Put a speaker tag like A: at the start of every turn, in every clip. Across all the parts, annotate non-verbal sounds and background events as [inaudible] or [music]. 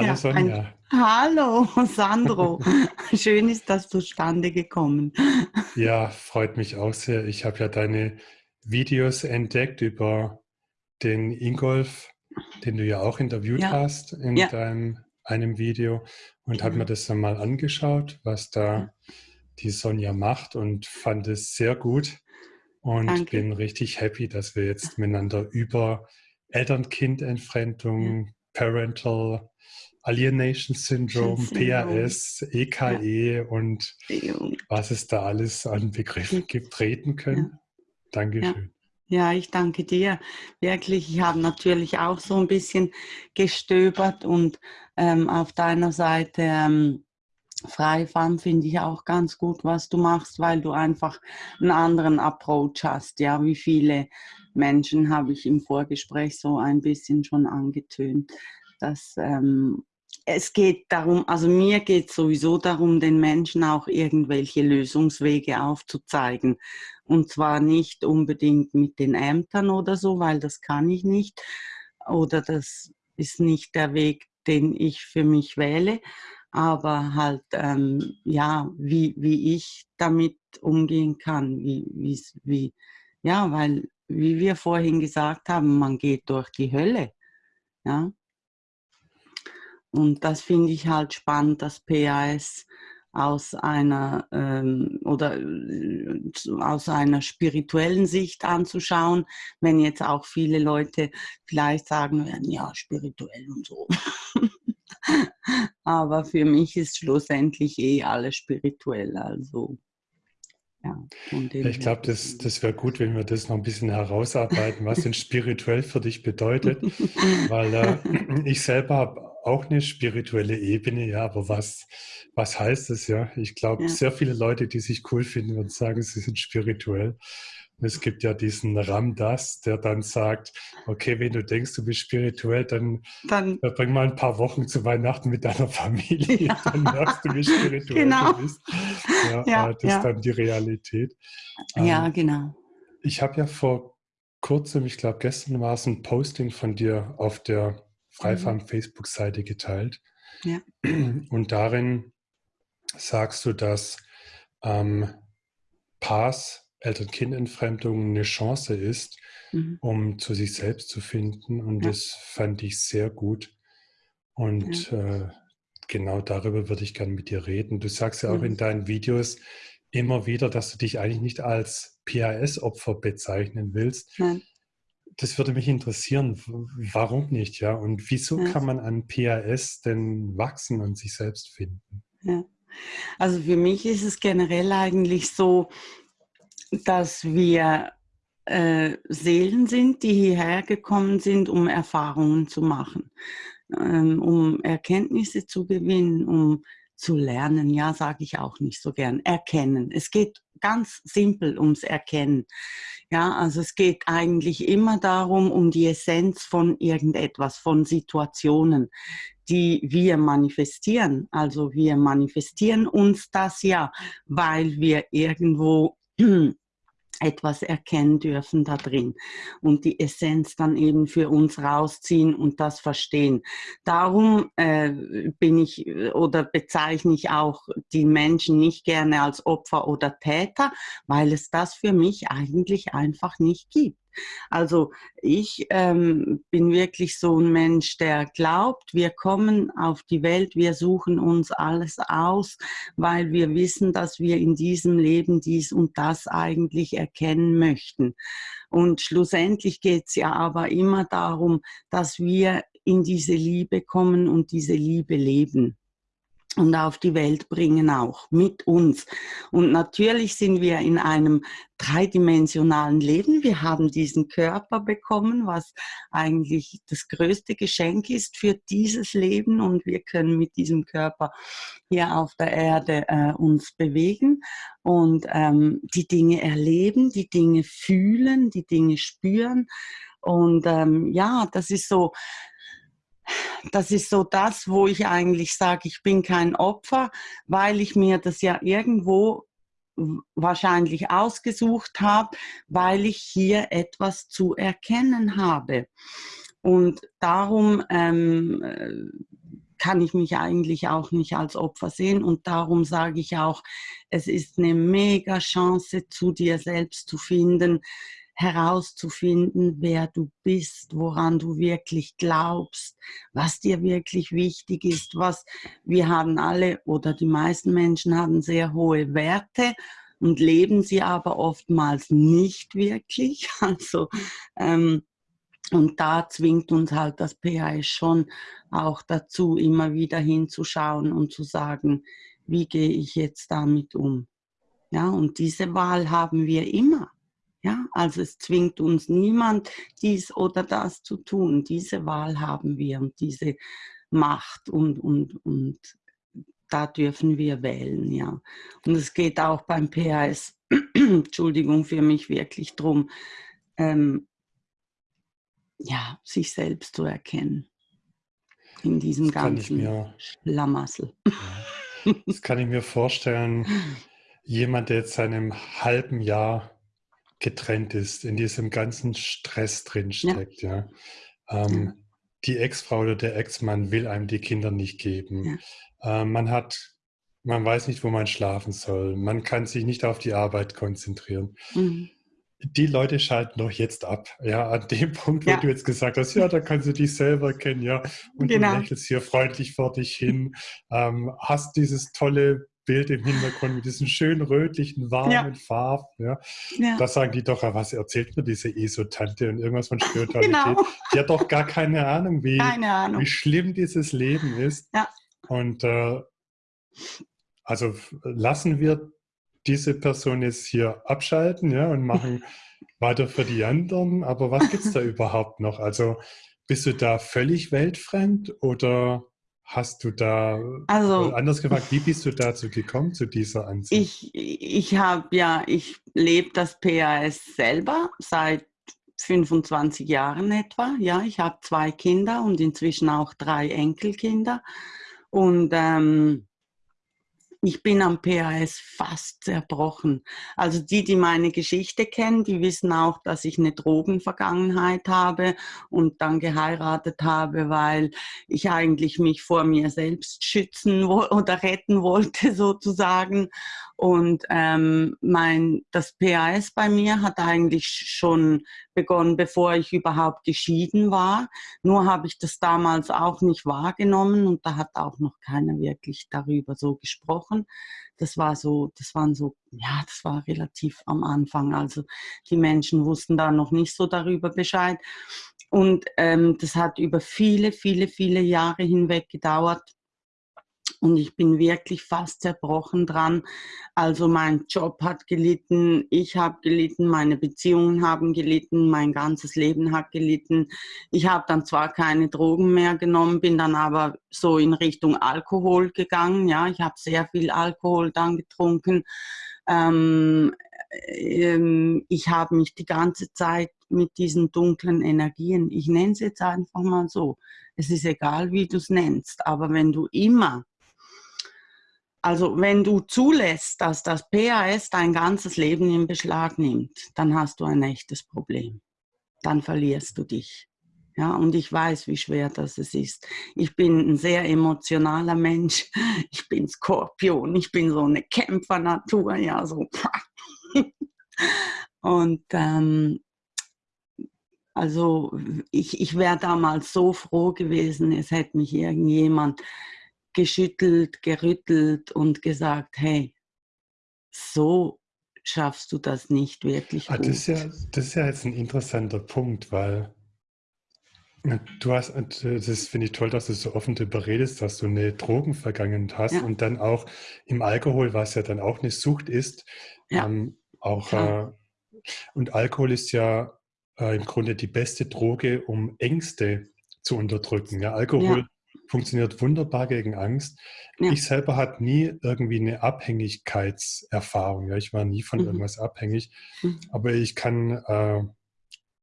A: Hallo
B: Ja,
A: Sonja.
B: ein Hallo Sandro. [laughs] Schön ist das zustande gekommen.
A: Ja, freut mich auch sehr. Ich habe ja deine Videos entdeckt über den Ingolf, den du ja auch interviewt
B: Ja,
A: hast in
B: ja,
A: deinem einem Video und habe mir
B: genau.
A: das dann mal angeschaut, was da die Sonja macht und fand es sehr gut und
B: danke.
A: bin richtig happy, dass wir jetzt miteinander über Eltern-Kind-Entfremdung, Parental Alienation Syndrome,
B: Syndrom.
A: PAS, [laughs]
B: Ja,
A: EKE und
B: Jung.
A: was es da alles an Begriffen
B: Gibt. Ja,
A: können.
B: ja.
A: Dankeschön.
B: Ja, ich danke dir. Wirklich, ich habe natürlich auch so ein bisschen gestöbert und ähm, auf deiner Seite ähm, Freifam finde ich auch ganz gut, was du machst, weil du einfach einen anderen Approach hast. Ja, wie viele Menschen habe ich im Vorgespräch so ein bisschen schon angetönt, dass ähm, es geht darum, also mir geht sowieso darum, den Menschen auch irgendwelche Lösungswege aufzuzeigen. Und zwar nicht unbedingt mit den Ämtern oder so, weil das kann ich nicht. Oder das ist nicht der Weg, den ich für mich wähle. Aber halt, ähm, ja, wie, wie ich damit umgehen kann. Wie, wie's- wie, ja, weil, wie wir vorhin gesagt haben, man geht durch die Hölle. Ja, und das finde ich halt spannend, dass PAS aus einer ähm, oder äh, aus einer spirituellen Sicht anzuschauen, wenn jetzt auch viele Leute vielleicht sagen werden, ja, spirituell und so. [laughs] Aber für mich ist schlussendlich eh alles spirituell, also ja,
A: ich glaube, das, das wäre gut, wenn wir das noch ein bisschen herausarbeiten, was denn [laughs] spirituell für dich bedeutet, weil äh, [clears throat] ich selber habe auch eine spirituelle Ebene, ja, aber was, was heißt das, ja? Ich glaube,
B: ja,
A: sehr viele Leute, die sich cool finden, würden sagen, sie sind spirituell. Und es gibt ja diesen Ram Dass, der dann sagt, okay, wenn du denkst, du bist spirituell, dann
B: dann,
A: Verbring mal ein paar Wochen zu Weihnachten mit deiner [laughs] Familie,
B: ja,
A: dann merkst du, wie spirituell du
B: genau,
A: bist. Ja,
B: ja,
A: äh, das ist dann die Realität.
B: ja,
A: Ähm,
B: genau,
A: ich habe ja vor kurzem, ich glaube gestern war es ein Posting von dir auf der
B: mhm.
A: Freifarm Facebook-Seite geteilt.
B: ja, [clears throat]
A: Und darin sagst du, dass ähm, Pass, Eltern-Kind-Entfremdung eine Chance ist,
B: mhm.
A: um zu sich selbst zu finden. Und
B: ja,
A: das fand ich sehr gut.
B: ja,
A: Und äh, genau darüber würde ich gerne mit dir reden. Du sagst ja auch in
B: mhm.
A: deinen Videos immer wieder, dass du dich eigentlich nicht als PAS-Opfer bezeichnen willst.
B: nein,
A: Das würde mich interessieren. Warum nicht, ja? Und wieso
B: ja,
A: kann man an PAS denn wachsen und sich selbst finden?
B: ja. Also für mich ist es generell eigentlich so, dass wir äh, Seelen sind, die hierher gekommen sind, um Erfahrungen zu machen, ähm, um Erkenntnisse zu gewinnen, um zu lernen. Ja, sage ich auch nicht so gern. Erkennen. Es geht ganz simpel ums Erkennen. Ja, also es geht eigentlich immer darum, um die Essenz von irgendetwas, von Situationen, die wir manifestieren. Also wir manifestieren uns das ja, weil wir irgendwo etwas erkennen dürfen da drin und die Essenz dann eben für uns rausziehen und das verstehen. Darum äh, bin ich äh, oder bezeichne ich auch die Menschen nicht gerne als Opfer oder Täter, weil es das für mich eigentlich einfach nicht gibt. Also ich ähm, bin wirklich so ein Mensch, der glaubt, wir kommen auf die Welt, wir suchen uns alles aus, weil wir wissen, dass wir in diesem Leben dies und das eigentlich erkennen möchten. Und schlussendlich geht es ja aber immer darum, dass wir in diese Liebe kommen und diese Liebe leben und auf die Welt bringen auch mit uns. Und natürlich sind wir in einem dreidimensionalen Leben. Wir haben diesen Körper bekommen, was eigentlich das größte Geschenk ist für dieses Leben und wir können mit diesem Körper hier auf der Erde äh, uns bewegen und ähm, die Dinge erleben, die Dinge fühlen, die Dinge spüren. Und ähm, ja, das ist so, das ist so das, wo ich eigentlich sage, ich bin kein Opfer, weil ich mir das ja irgendwo wahrscheinlich ausgesucht habe, weil ich hier etwas zu erkennen habe. Und darum ähm, kann ich mich eigentlich auch nicht als Opfer sehen. Und darum sage ich auch, es ist eine mega Chance, zu dir selbst zu finden, herauszufinden, wer du bist, woran du wirklich glaubst, was dir wirklich wichtig ist, was wir haben alle oder die meisten Menschen haben sehr hohe Werte und leben sie aber oftmals nicht wirklich. [laughs] Also ähm, und da zwingt uns halt das PAS schon auch dazu, immer wieder hinzuschauen und zu sagen, wie gehe ich jetzt damit um? Ja, und diese Wahl haben wir immer. Ja, also es zwingt uns niemand, dies oder das zu tun. Diese Wahl haben wir und diese Macht und, und, und da dürfen wir wählen, ja. Und es geht auch beim PAS, [clears throat] Entschuldigung, für mich wirklich darum, ähm, ja, sich selbst zu erkennen in diesem ganzen mir, Schlamassel.
A: Ja, das kann ich mir vorstellen, [laughs] jemand, der jetzt seit einem halben Jahr getrennt ist, in diesem ganzen Stress drinsteckt, ja. ja. Ähm, ja. Die Ex-Frau oder der Ex-Mann will einem die Kinder nicht geben. Ja. Ähm, man hat, man weiß nicht, wo man schlafen soll. Man kann sich nicht auf die Arbeit konzentrieren. Mhm die Leute schalten doch jetzt ab. Ja, an dem [laughs] Punkt, wo ja. du jetzt gesagt hast, ja, da kannst du dich selber kennen, ja, und genau. du lächelst hier freundlich vor dich hin, ähm, hast dieses tolle Bild im Hintergrund mit diesen schönen rötlichen, warmen ja. Farben. Ja. ja. Da sagen die doch, was erzählt mir diese ESO-Tante und irgendwas von Spiritualität. genau. Die hat doch gar keine Ahnung, wie, keine Ahnung. wie schlimm dieses Leben ist. Ja. Und äh, also lassen wir diese Person jetzt hier abschalten ja, und machen [laughs] weiter für die anderen. Aber was gibt es da [laughs] überhaupt noch? Also bist du da völlig weltfremd oder hast du da, also, anders gefragt, wie bist du dazu gekommen, zu dieser
B: Ansicht? Ich, ich habe ja, ich lebe das PAS selber seit 25 Jahren etwa. Ja, ich habe zwei Kinder und inzwischen auch drei Enkelkinder. Und ähm, ich bin am PAS fast zerbrochen. Also die, die meine Geschichte kennen, die wissen auch, dass ich eine Drogenvergangenheit habe und dann geheiratet habe, weil ich eigentlich mich vor mir selbst schützen oder retten wollte [laughs] sozusagen. Und ähm, mein, das PAS bei mir hat eigentlich schon begonnen, bevor ich überhaupt geschieden war. Nur habe ich das damals auch nicht wahrgenommen und da hat auch noch keiner wirklich darüber so gesprochen. Das war so, das waren so, ja, das war relativ am Anfang. Also die Menschen wussten da noch nicht so darüber Bescheid. Und ähm, das hat über viele, viele, viele Jahre hinweg gedauert und ich bin wirklich fast zerbrochen dran. Also mein Job hat gelitten, ich habe gelitten, meine Beziehungen haben gelitten, mein ganzes Leben hat gelitten. Ich habe dann zwar keine Drogen mehr genommen, bin dann aber so in Richtung Alkohol gegangen. Ja, ich habe sehr viel Alkohol dann getrunken. Ähm, ähm, ich habe mich die ganze Zeit mit diesen dunklen Energien, ich nenne es jetzt einfach mal so, es ist egal, wie du es nennst, aber wenn du immer also wenn du zulässt, dass das PAS dein ganzes Leben in Beschlag nimmt, dann hast du ein echtes Problem. Dann verlierst du dich. Ja, und ich weiß, wie schwer das ist. Ich bin ein sehr emotionaler Mensch. [laughs] Ich bin Skorpion. Ich bin so eine Kämpfernatur. Ja, so. [laughs] Und ähm, also ich, ich wäre damals so froh gewesen, es hätte mich irgendjemand geschüttelt, gerüttelt und gesagt, hey, so schaffst du das nicht wirklich
A: ah, gut. Das ist, ja, das ist ja jetzt ein interessanter Punkt, weil du hast, das finde ich toll, dass du so offen darüber redest, dass du eine Drogenvergangenheit hast ja. und dann auch im Alkohol, was ja dann auch eine Sucht ist, ja. ähm, auch äh, und Alkohol ist ja äh, im Grunde die beste Droge, um Ängste zu unterdrücken. Ja, Alkohol funktioniert wunderbar gegen Angst. Ja. Ich selber hatte nie irgendwie eine Abhängigkeitserfahrung. Ja, ich war nie von mhm. irgendwas abhängig. Mhm. Aber ich kann, äh,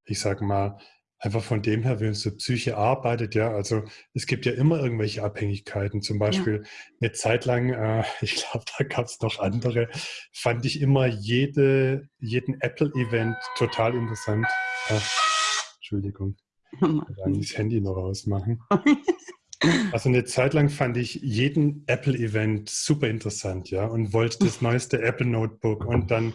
A: ich sage mal, einfach von dem her, wie unsere Psyche arbeitet, ja, also es gibt ja immer irgendwelche Abhängigkeiten. Zum Beispiel ja. eine Zeit lang, äh, [laughs] ich glaube, da gab es noch andere, fand ich immer jede, jeden Apple-Event total interessant. Äh, Entschuldigung. Ich kann das Handy noch ausmachen. [laughs] Also eine Zeit lang fand ich jeden Apple-Event super interessant, ja, und wollte das neueste Apple Notebook und dann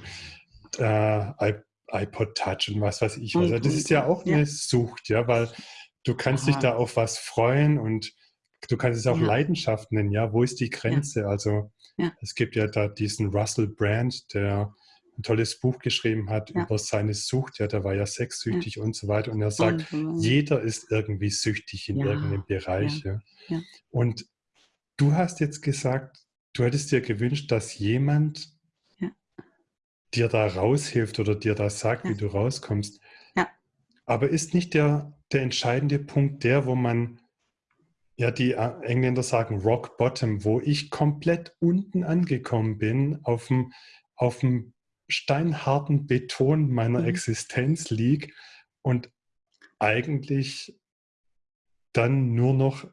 A: äh, iPod Touch und was weiß ich. Also das ist ja auch eine Sucht, ja, weil du kannst Aha. dich da auf was freuen und du kannst es auch ja. Leidenschaft nennen, ja. Wo ist die Grenze? Ja. Also ja. es gibt ja da diesen Russell Brand, der ein tolles Buch geschrieben hat ja. über seine Sucht. Ja, der war ja sexsüchtig ja. und so weiter. Und er sagt, und, jeder ist irgendwie süchtig in ja. irgendeinem Bereich. Ja. Und du hast jetzt gesagt, du hättest dir gewünscht, dass jemand dir da raushilft oder dir da sagt, wie du rauskommst. Aber ist nicht der, der entscheidende Punkt der, wo man ja, die äh, Engländer sagen Rock Bottom, wo ich komplett unten angekommen bin, auf dem, auf dem steinharten Beton meiner mhm. Existenz liege und eigentlich dann nur noch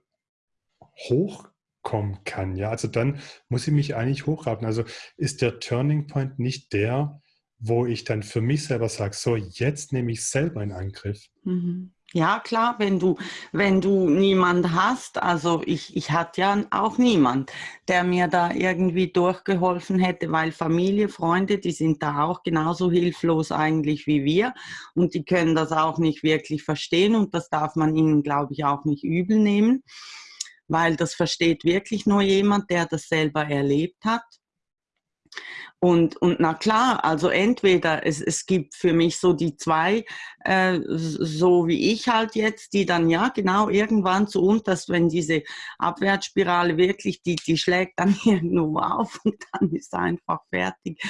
A: hochkommen kann. Ja, also dann muss ich mich eigentlich hochraten. Also ist der Turning Point nicht der, wo ich dann für mich selber sage, so jetzt nehme ich selber in Angriff.
B: Mhm. Ja, klar, wenn du, wenn du niemand hast, also ich, ich hatte ja auch niemand, der mir da irgendwie durchgeholfen hätte, weil Familie, Freunde, die sind da auch genauso hilflos eigentlich wie wir und die können das auch nicht wirklich verstehen und das darf man ihnen, glaube ich, auch nicht übel nehmen, weil das versteht wirklich nur jemand, der das selber erlebt hat. Und, und na klar, also entweder es, es gibt für mich so die zwei, äh, so wie ich halt jetzt, die dann ja genau irgendwann zu unterst, wenn diese Abwärtsspirale wirklich, die, die schlägt dann [laughs] irgendwo auf und dann ist einfach fertig.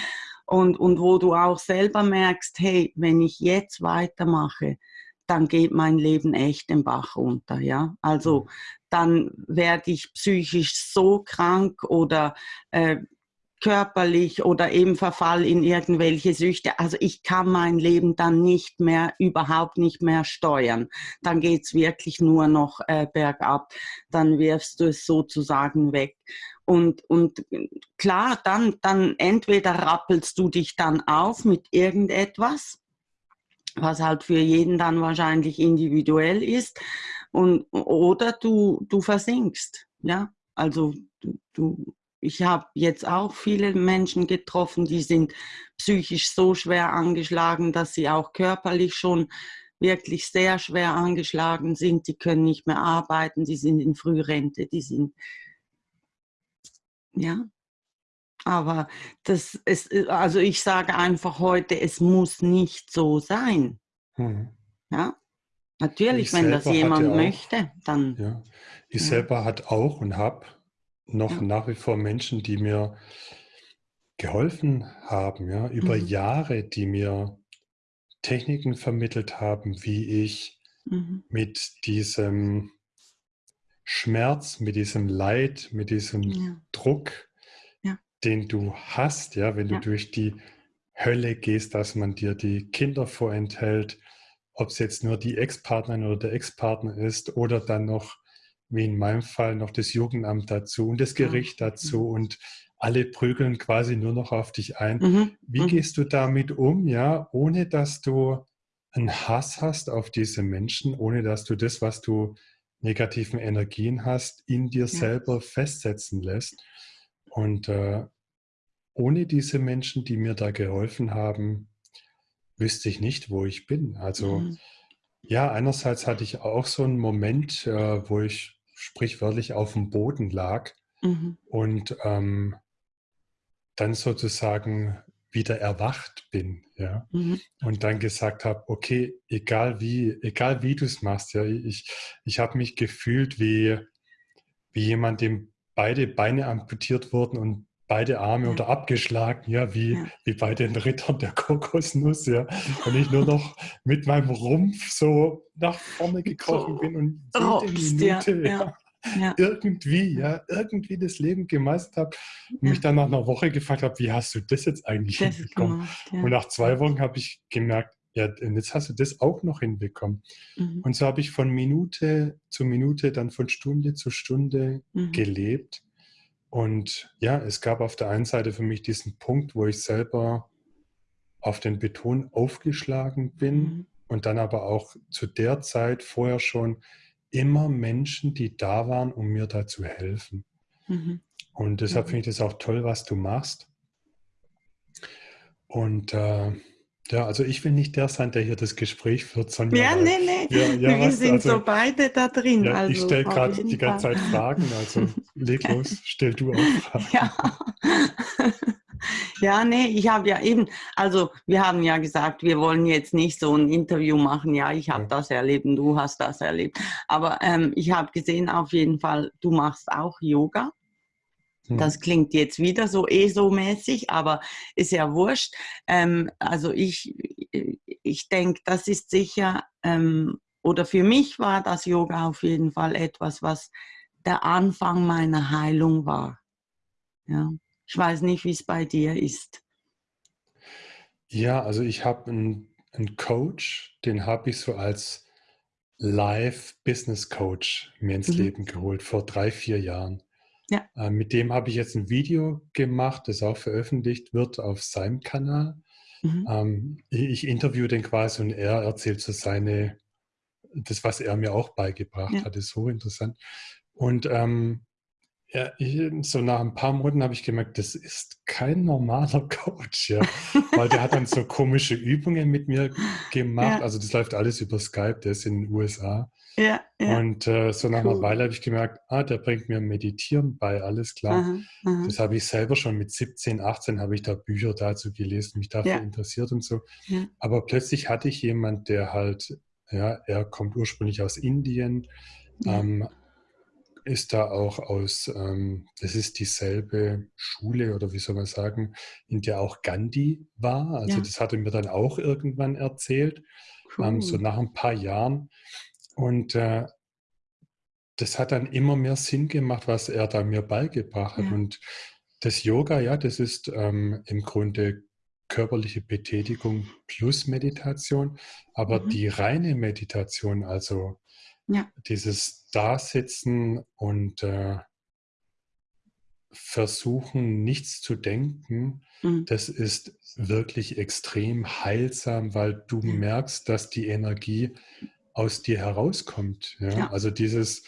B: Und, und wo du auch selber merkst, hey, wenn ich jetzt weitermache, dann geht mein Leben echt den Bach runter, ja. Also mhm. dann werde ich psychisch so krank oder äh, körperlich oder eben Verfall in irgendwelche Süchte. Also ich kann mein Leben dann nicht mehr, überhaupt nicht mehr steuern. Dann geht's wirklich nur noch äh, bergab. Dann wirfst du es sozusagen weg. Und, und klar, dann, dann entweder rappelst du dich dann auf mit irgendetwas, was halt für jeden dann wahrscheinlich individuell ist, und, oder du, du versinkst. Ja, also du, du ich habe jetzt auch viele Menschen getroffen, die sind psychisch so schwer angeschlagen, dass sie auch körperlich schon wirklich sehr schwer angeschlagen sind. Die können nicht mehr arbeiten, die sind in Frührente, die sind, ja. Aber das ist, also ich sage einfach heute, es muss nicht so sein. Hm. Ja. Natürlich, ich wenn das jemand möchte, dann.
A: Ja. Ich ja. selber hat auch und habe noch ja. nach wie vor Menschen, die mir geholfen haben, ja, über mhm. Jahre, die mir Techniken vermittelt haben, wie ich mhm. mit diesem Schmerz, mit diesem Leid, mit diesem ja. Druck, ja. den du hast, ja, wenn du durch die Hölle gehst, dass man dir die Kinder vorenthält, ob es jetzt nur die Ex-Partnerin oder der Ex-Partner ist oder dann noch wie in meinem Fall noch das Jugendamt dazu und das Gericht dazu und alle prügeln quasi nur noch auf dich ein. Mhm. Wie mhm. gehst du damit um, ja, ohne dass du einen Hass hast auf diese Menschen, ohne dass du das, was du negativen Energien hast, in dir ja. selber festsetzen lässt? Und äh, ohne diese Menschen, die mir da geholfen haben, wüsste ich nicht, wo ich bin. Also mhm. ja, einerseits hatte ich auch so einen Moment, äh, wo ich sprichwörtlich auf dem Boden lag mhm. und ähm, dann sozusagen wieder erwacht bin, ja, mhm. und dann gesagt habe, okay, egal wie, egal wie du es machst, ja, ich, ich habe mich gefühlt wie, wie jemand, dem beide Beine amputiert wurden und beide Arme ja. oder abgeschlagen, ja, wie, ja. wie bei den Rittern der Kokosnuss, ja. Und ich nur noch mit meinem Rumpf so nach vorne gekrochen bin und jede Minute ja, ja. irgendwie, ja, irgendwie das Leben gemeistert habe und mich dann nach einer Woche gefragt habe, wie hast du das jetzt eigentlich das hinbekommen? Gemacht, und nach zwei Wochen habe ich gemerkt, ja, und jetzt hast du das auch noch hinbekommen. Mhm. Und so habe ich von Minute zu Minute, dann von Stunde zu Stunde mhm. gelebt und ja, es gab auf der einen Seite für mich diesen Punkt, wo ich selber auf den Beton aufgeschlagen bin mhm. und dann aber auch zu der Zeit vorher schon immer Menschen, die da waren, um mir da zu helfen. Mhm. Und deshalb mhm. finde ich das auch toll, was du machst. Und äh, ja, also ich will nicht der sein, der hier das Gespräch führt, sondern.
B: Ja, nee, nee. Ja, ja, wir sind also, so beide da drin.
A: Ja, also ich stelle gerade die ganze Zeit Fragen, also [laughs] leg los, stell du auch [laughs] Fragen.
B: Ja. Ja, nee, ich habe ja eben, also wir haben ja gesagt, wir wollen jetzt nicht so ein Interview machen, ja, ich habe ja. das erlebt und du hast das erlebt. Aber ähm, ich habe gesehen auf jeden Fall, du machst auch Yoga. Das klingt jetzt wieder so ESO-mäßig, aber ist ja wurscht. Ähm, also ich, ich denke, das ist sicher, ähm, oder für mich war das Yoga auf jeden Fall etwas, was der Anfang meiner Heilung war. Ja. Ich weiß nicht, wie es bei dir ist.
A: Ja, also ich habe einen, einen Coach, den habe ich so als Live-Business-Coach mir ins mhm. Leben geholt vor drei, vier Jahren. Ja. Äh, mit dem habe ich jetzt ein Video gemacht, das auch veröffentlicht wird auf seinem Kanal. Mhm. Ähm, ich, interviewe den quasi und er erzählt so seine, das, was er mir auch beigebracht ja. hat, ist so interessant. Und ähm, ja, ich, so nach ein paar Monaten habe ich gemerkt, das ist kein normaler [laughs] Coach, ja. Weil der hat dann so komische Übungen mit mir gemacht. Ja. Also das läuft alles über Skype, der ist in den USA. Ja, ja. Und äh, so nach cool. einer Weile habe ich gemerkt, ah, der bringt mir Meditieren bei, alles klar. Aha, aha. Das habe ich selber schon mit 17, 18 habe ich da Bücher dazu gelesen, mich dafür ja. interessiert und so. Aber plötzlich hatte ich jemand, der halt, ja, er kommt ursprünglich aus Indien, ähm, ist da auch aus, ähm, das ist dieselbe Schule oder wie soll man sagen, in der auch Gandhi war. Also das hat er mir dann auch irgendwann erzählt, cool. ähm, so nach ein paar Jahren. Und äh, das hat dann immer mehr Sinn gemacht, was er da mir beigebracht hat. Ja. Und das Yoga, ja, das ist ähm, im Grunde körperliche Betätigung plus Meditation. Aber mhm. die reine Meditation, also ja. dieses Dasitzen und äh, versuchen, nichts zu denken, mhm. das ist wirklich extrem heilsam, weil du merkst, dass die Energie aus dir herauskommt. Ja? ja. Also dieses,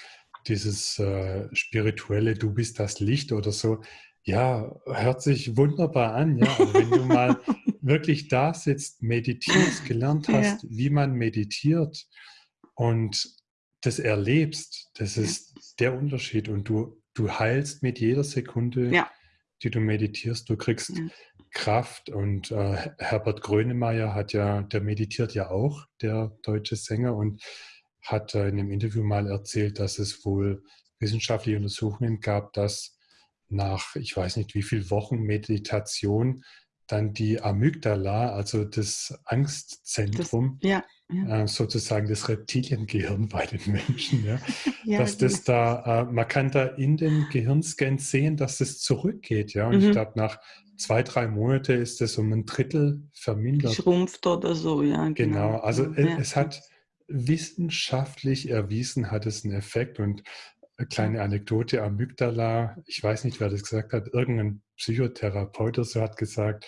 A: dieses äh, spirituelle, du bist das Licht oder so, ja, hört sich wunderbar an, ja. Aber wenn du [laughs] mal wirklich da sitzt, meditierst, gelernt hast, ja. wie man meditiert und das erlebst, das ist der Unterschied. Und du, du heilst mit jeder Sekunde, ja. die du meditierst. Du kriegst Kraft und äh, Herbert Grönemeyer hat ja, der meditiert ja auch, der deutsche Sänger, und hat äh, in einem Interview mal erzählt, dass es wohl wissenschaftliche Untersuchungen gab, dass nach, ich weiß nicht wie viel Wochen Meditation dann die Amygdala, also das Angstzentrum, das, ja, ja. Äh, sozusagen das Reptiliengehirn bei den Menschen, ja, [laughs] ja dass das da, äh, man kann da in den Gehirnscans sehen, dass es zurückgeht, ja, und mhm. ich glaube nach zwei, drei Monate ist es um ein Drittel vermindert.
B: Schrumpft oder so, ja.
A: Genau, genau. also ja. es hat wissenschaftlich erwiesen, hat es einen Effekt und eine kleine Anekdote, Amygdala, ich weiß nicht, wer das gesagt hat, irgendein Psychotherapeut oder so hat gesagt,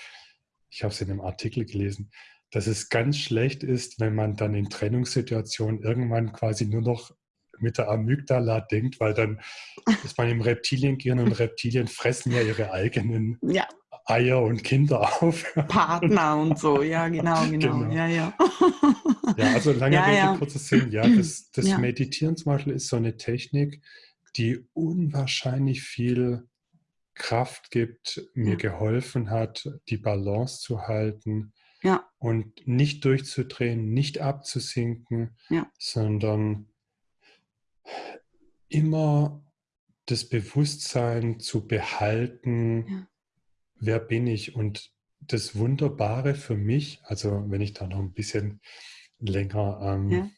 A: ich habe es in einem Artikel gelesen, dass es ganz schlecht ist, wenn man dann in Trennungssituationen irgendwann quasi nur noch mit der Amygdala denkt, weil dann [laughs] ist man im Reptiliengehirn und Reptilien fressen ja ihre eigenen ja. Eier und Kinder auf. [laughs]
B: Partner und so, ja, genau, [laughs] genau. genau. Ja, ja.
A: ja, also lange ja, Rede, ja. kurzes Sinn. Ja, das, [clears throat] das ja. Meditieren zum Beispiel ist so eine Technik, die unwahrscheinlich viel Kraft gibt, mir geholfen hat, die Balance zu halten ja. und nicht durchzudrehen, nicht abzusinken, ja. sondern immer das Bewusstsein zu behalten, ja wer bin ich? Und das Wunderbare für mich, also wenn ich da noch ein bisschen länger ähm, ja.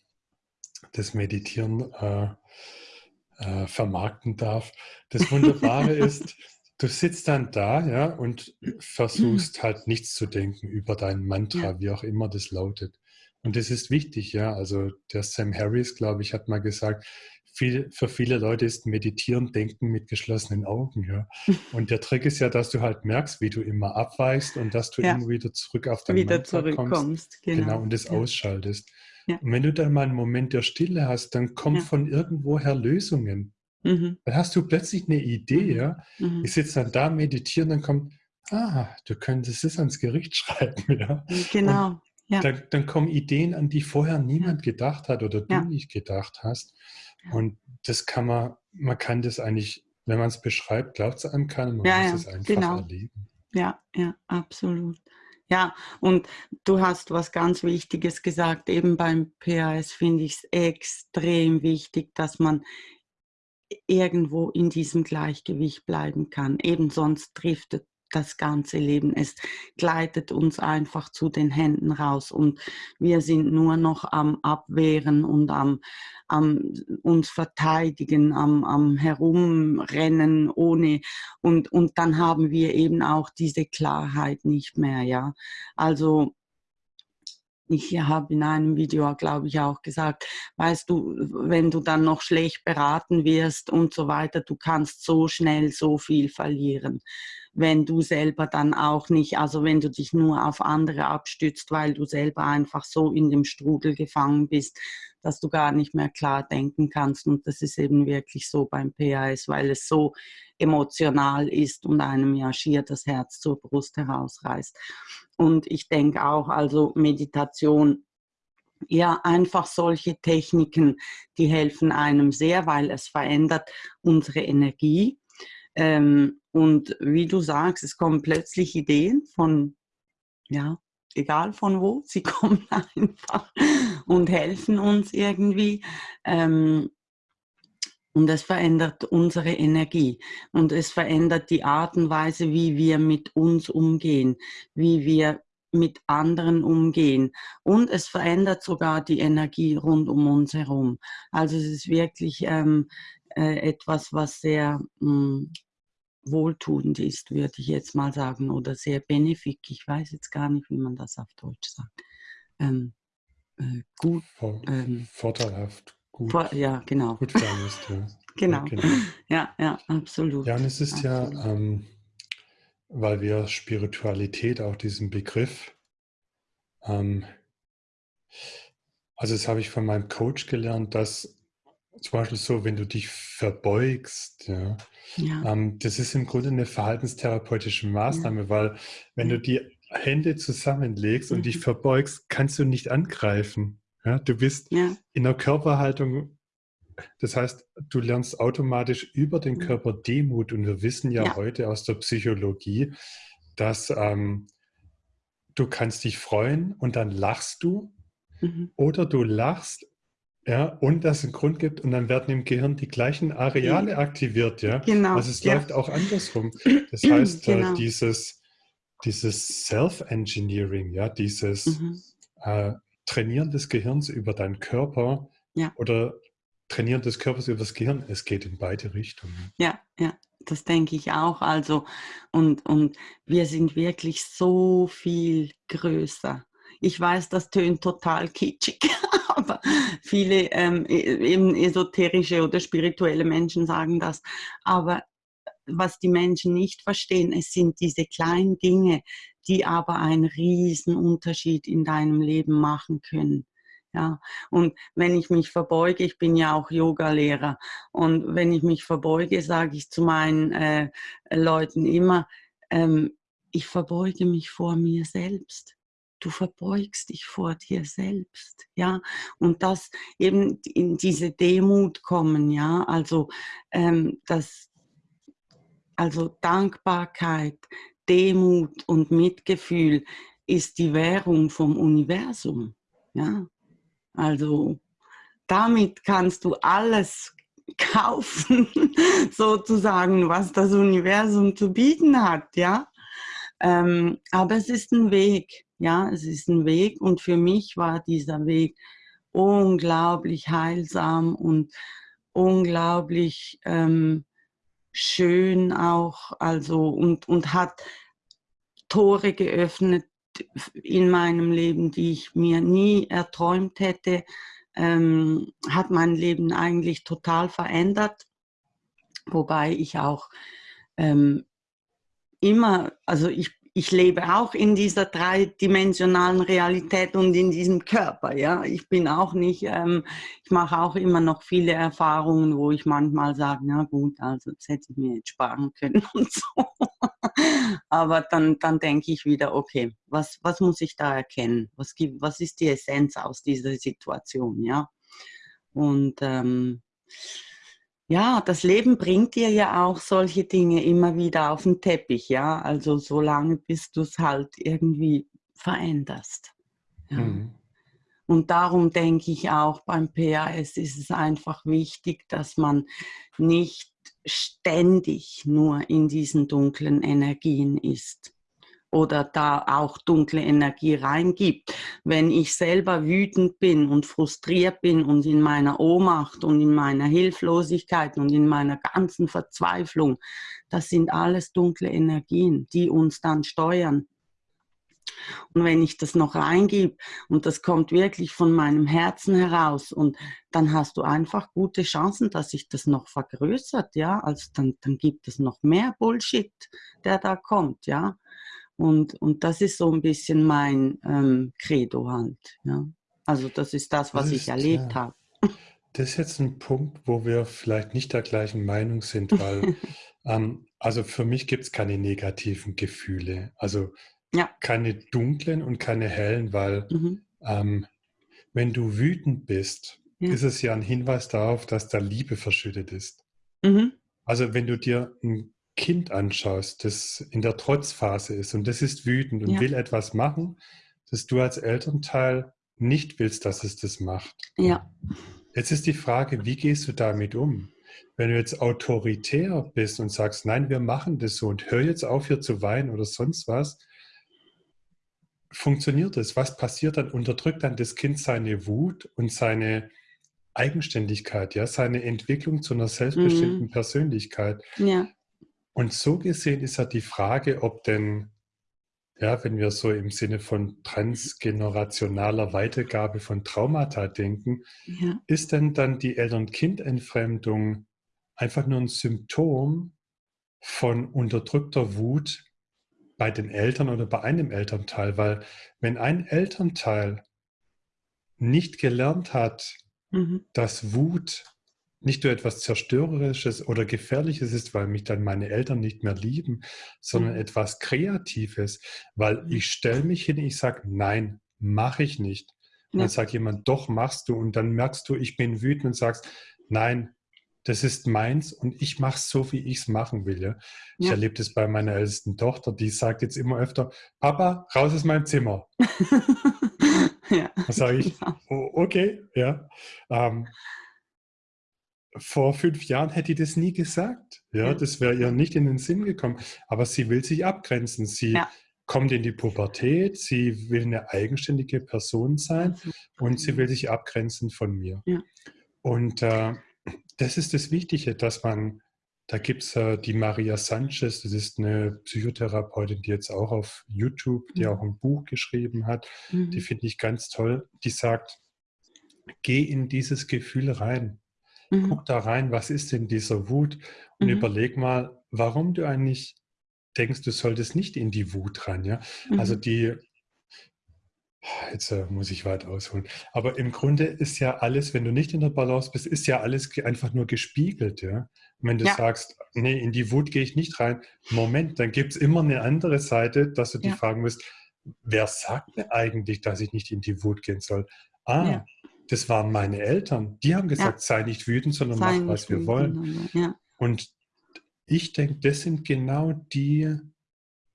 A: das Meditieren äh, äh, vermarkten darf, das Wunderbare [laughs] ist, du sitzt dann da ja, und versuchst halt nichts zu denken über dein Mantra, ja. wie auch immer das lautet. Und das ist wichtig, ja. Also der Sam Harris, glaube ich, hat mal gesagt, viel, für viele Leute ist Meditieren Denken mit geschlossenen Augen. Ja. [laughs] Und der Trick ist ja, dass du halt merkst, wie du immer abweichst und dass du ja. immer wieder zurück auf dein
B: wieder zurückkommst.
A: Genau. genau. und das ja. ausschaltest. Und wenn du dann mal einen Moment der Stille hast, dann kommen von irgendwoher Lösungen. Mhm. Dann hast du plötzlich eine Idee, mhm. ja. Mhm. Ich sitze dann da, meditiere, dann kommt, ah, du könntest es ans Gericht [laughs] schreiben, ja.
B: Genau.
A: Ja. Dann, dann, kommen Ideen, an die vorher niemand gedacht hat oder du nicht gedacht hast. Und das kann man, man kann das eigentlich, wenn man es beschreibt, glaubt es einem keiner, man muss es einfach genau. erleben.
B: Ja, ja, absolut. Ja, und du hast was ganz Wichtiges gesagt. Eben beim PAS finde ich es extrem wichtig, dass man irgendwo in diesem Gleichgewicht bleiben kann. Eben sonst driftet das ganze Leben. Es gleitet uns einfach zu den Händen raus und wir sind nur noch am Abwehren und am, am uns verteidigen, am, am Herumrennen ohne und, und dann haben wir eben auch diese Klarheit nicht mehr, ja. Also ich habe in einem Video, glaube ich, auch gesagt, weißt du, wenn du dann noch schlecht beraten wirst und so weiter, du kannst so schnell so viel verlieren, wenn du selber dann auch nicht, also wenn du dich nur auf andere abstützt, weil du selber einfach so in dem Strudel gefangen bist, dass du gar nicht mehr klar denken kannst. Und das ist eben wirklich so beim PAS, weil es so emotional ist und einem ja schier das Herz zur Brust herausreißt. Und ich denke auch, also Meditation, ja, einfach solche Techniken, die helfen einem sehr, weil es verändert unsere Energie. Ähm, und wie du sagst, es kommen plötzlich Ideen von, ja, egal von wo, [laughs] sie kommen einfach und helfen uns irgendwie. Ähm, und es verändert unsere Energie und es verändert die Art und Weise, wie wir mit uns umgehen, wie wir mit anderen umgehen. Und es verändert sogar die Energie rund um uns herum. Also es ist wirklich ähm, äh, etwas, was sehr mh, hm, wohltuend ist, würde ich jetzt mal sagen, oder sehr benefik. Ich weiß jetzt gar nicht, wie man das auf Deutsch sagt. Ähm, äh, gut.
A: Ähm, vorteilhaft.
B: Gut. Vor, ja, genau.
A: Gut ist, ja. [laughs]
B: genau. genau. Ja, ja, absolut.
A: Ja, und es ist absolut. ja, ähm, weil wir Spiritualität, auch diesen Begriff, ähm, also das habe ich von meinem Coach gelernt, dass zum Beispiel so, wenn du dich verbeugst, ja, ja. Ähm, das ist im Grunde eine verhaltenstherapeutische Maßnahme, ja. weil wenn du die Hände zusammenlegst mhm. und dich mhm. verbeugst, kannst du nicht angreifen. Ja, du bist ja. in der Körperhaltung, das heißt, du lernst automatisch über den mhm. Körper Demut und wir wissen ja, ja. heute aus der Psychologie, dass ähm, du kannst dich freuen und dann lachst du mhm. oder du lachst ja, und dass es einen Grund gibt und dann werden im Gehirn die gleichen Areale aktiviert, ja.
B: Genau.
A: Also es ja. läuft auch andersrum. Das [clears throat] heißt, äh, genau. dieses, dieses Self-Engineering, ja, dieses mhm. äh, Trainieren des Gehirns über deinen Körper ja. oder Trainieren des Körpers über das Gehirn, es geht in beide Richtungen.
B: Ja, ja, das denke ich auch. Also, und, und wir sind wirklich so viel größer. Ich weiß, das tönt total kitschig, [laughs] aber viele ähm, e, eben esoterische oder spirituelle Menschen sagen das. Aber was die Menschen nicht verstehen, es sind diese kleinen Dinge, die aber einen riesen Unterschied in deinem Leben machen können. Ja, und wenn ich mich verbeuge, ich bin ja auch Yogalehrer, und wenn ich mich verbeuge, sage ich zu meinen äh, Leuten immer, ähm, ich verbeuge mich vor mir selbst du verbeugst dich vor dir selbst, ja, und das eben in diese Demut kommen, ja, also ähm, das, also Dankbarkeit, Demut und Mitgefühl ist die Währung vom Universum, ja, also damit kannst du alles kaufen, [laughs] sozusagen, was das Universum zu bieten hat, ja. Ähm, aber es ist ein Weg, ja, es ist ein Weg und für mich war dieser Weg unglaublich heilsam und unglaublich ähm, schön auch, also und, und hat Tore geöffnet in meinem Leben, die ich mir nie erträumt hätte, ähm, hat mein Leben eigentlich total verändert, wobei ich auch ähm, immer, also ich ich lebe auch in dieser dreidimensionalen Realität und in diesem Körper. Ja, ich bin auch nicht, ähm, ich mache auch immer noch viele Erfahrungen, wo ich manchmal sage, na gut, also das hätte ich mir jetzt sparen können [laughs] und so. Aber dann, dann denke ich wieder, okay, was, was muss ich da erkennen? Was, gibt, was ist die Essenz aus dieser Situation? Ja, und ähm, ja, das Leben bringt dir ja auch solche Dinge immer wieder auf den Teppich, ja. Also solange bis du es halt irgendwie veränderst. Ja. Mhm. Und darum denke ich auch beim PAS ist es einfach wichtig, dass man nicht ständig nur in diesen dunklen Energien ist oder da auch dunkle Energie reingibt. Wenn ich selber wütend bin und frustriert bin und in meiner Ohnmacht und in meiner Hilflosigkeit und in meiner ganzen Verzweiflung, das sind alles dunkle Energien, die uns dann steuern. Und wenn ich das noch reingebe und das kommt wirklich von meinem Herzen heraus und dann hast du einfach gute Chancen, dass sich das noch vergrößert, ja, also dann, dann gibt es noch mehr Bullshit, der da kommt, ja. Und, und das ist so ein bisschen mein ähm, Credo halt. Ja. Also das ist das, was das ist, ich erlebt ja. habe.
A: Das ist jetzt ein Punkt, wo wir vielleicht nicht der gleichen Meinung sind, [laughs] weil ähm, also für mich gibt es keine negativen Gefühle. Also ja. keine dunklen und keine hellen, weil mhm. ähm, wenn du wütend bist, ja. ist es ja ein Hinweis darauf, dass da Liebe verschüttet ist. Mhm. Also wenn du dir ein Kind anschaust, das in der Trotzphase ist und das ist wütend und ja. will etwas machen, dass du als Elternteil nicht willst, dass es das macht.
B: Ja.
A: Jetzt ist die Frage, wie gehst du damit um? Wenn du jetzt autoritär bist und sagst, nein, wir machen das so und hör jetzt auf, hier zu weinen oder sonst was, funktioniert das? Was passiert dann? Unterdrückt dann das Kind seine Wut und seine Eigenständigkeit, ja, seine Entwicklung zu einer selbstbestimmten mhm. Persönlichkeit.
B: Ja.
A: Und so gesehen ist ja die Frage, ob denn, ja, wenn wir so im Sinne von transgenerationaler Weitergabe von Traumata denken, ja. ist denn dann die Eltern-Kind-Entfremdung einfach nur ein Symptom von unterdrückter Wut bei den Eltern oder bei einem Elternteil? Weil wenn ein Elternteil nicht gelernt hat, mhm. dass Wut nicht nur etwas Zerstörerisches oder Gefährliches ist, weil mich dann meine Eltern nicht mehr lieben, sondern mhm. etwas Kreatives, weil mhm. ich stelle mich hin, ich sage, nein, mache ich nicht. Und ja. dann sagt jemand, doch, machst du. Und dann merkst du, ich bin wütend und sagst, nein, das ist meins und ich mache es so, wie ich es machen will. Ja? Ich ja. erlebe das bei meiner ältesten Tochter, die sagt jetzt immer öfter, Papa, raus aus meinem Zimmer. [laughs] ja. Da sage ich, oh, okay, ja. Ähm, vor fünf Jahren hätte ich das nie gesagt. Ja, das wäre ihr nicht in den Sinn gekommen. Aber sie will sich abgrenzen. Sie ja. kommt in die Pubertät, sie will eine eigenständige Person sein und sie will sich abgrenzen von mir. Ja. Und äh, das ist das Wichtige, dass man, da gibt es äh, die Maria Sanchez, das ist eine Psychotherapeutin, die jetzt auch auf YouTube, die mhm. auch ein Buch geschrieben hat, mhm. die finde ich ganz toll, die sagt, geh in dieses Gefühl rein. Mhm. Guck da rein, was ist denn dieser Wut und mhm. überleg mal, warum du eigentlich denkst, du solltest nicht in die Wut rein. Ja? Also mhm. Also die, jetzt äh, muss ich weit ausholen, aber im Grunde ist ja alles, wenn du nicht in der Balance bist, ist ja alles einfach nur gespiegelt. Ja? Und wenn du ja. sagst, nee, in die Wut gehe ich nicht rein, Moment, dann gibt es immer eine andere Seite, dass du ja. dich fragen musst, wer sagt mir eigentlich, dass ich nicht in die Wut gehen soll? Ah, ja das waren meine Eltern. Die haben gesagt, ja. sei nicht wütend, sondern sei mach, was wir wollen. Ja. Und ich denke, das sind genau die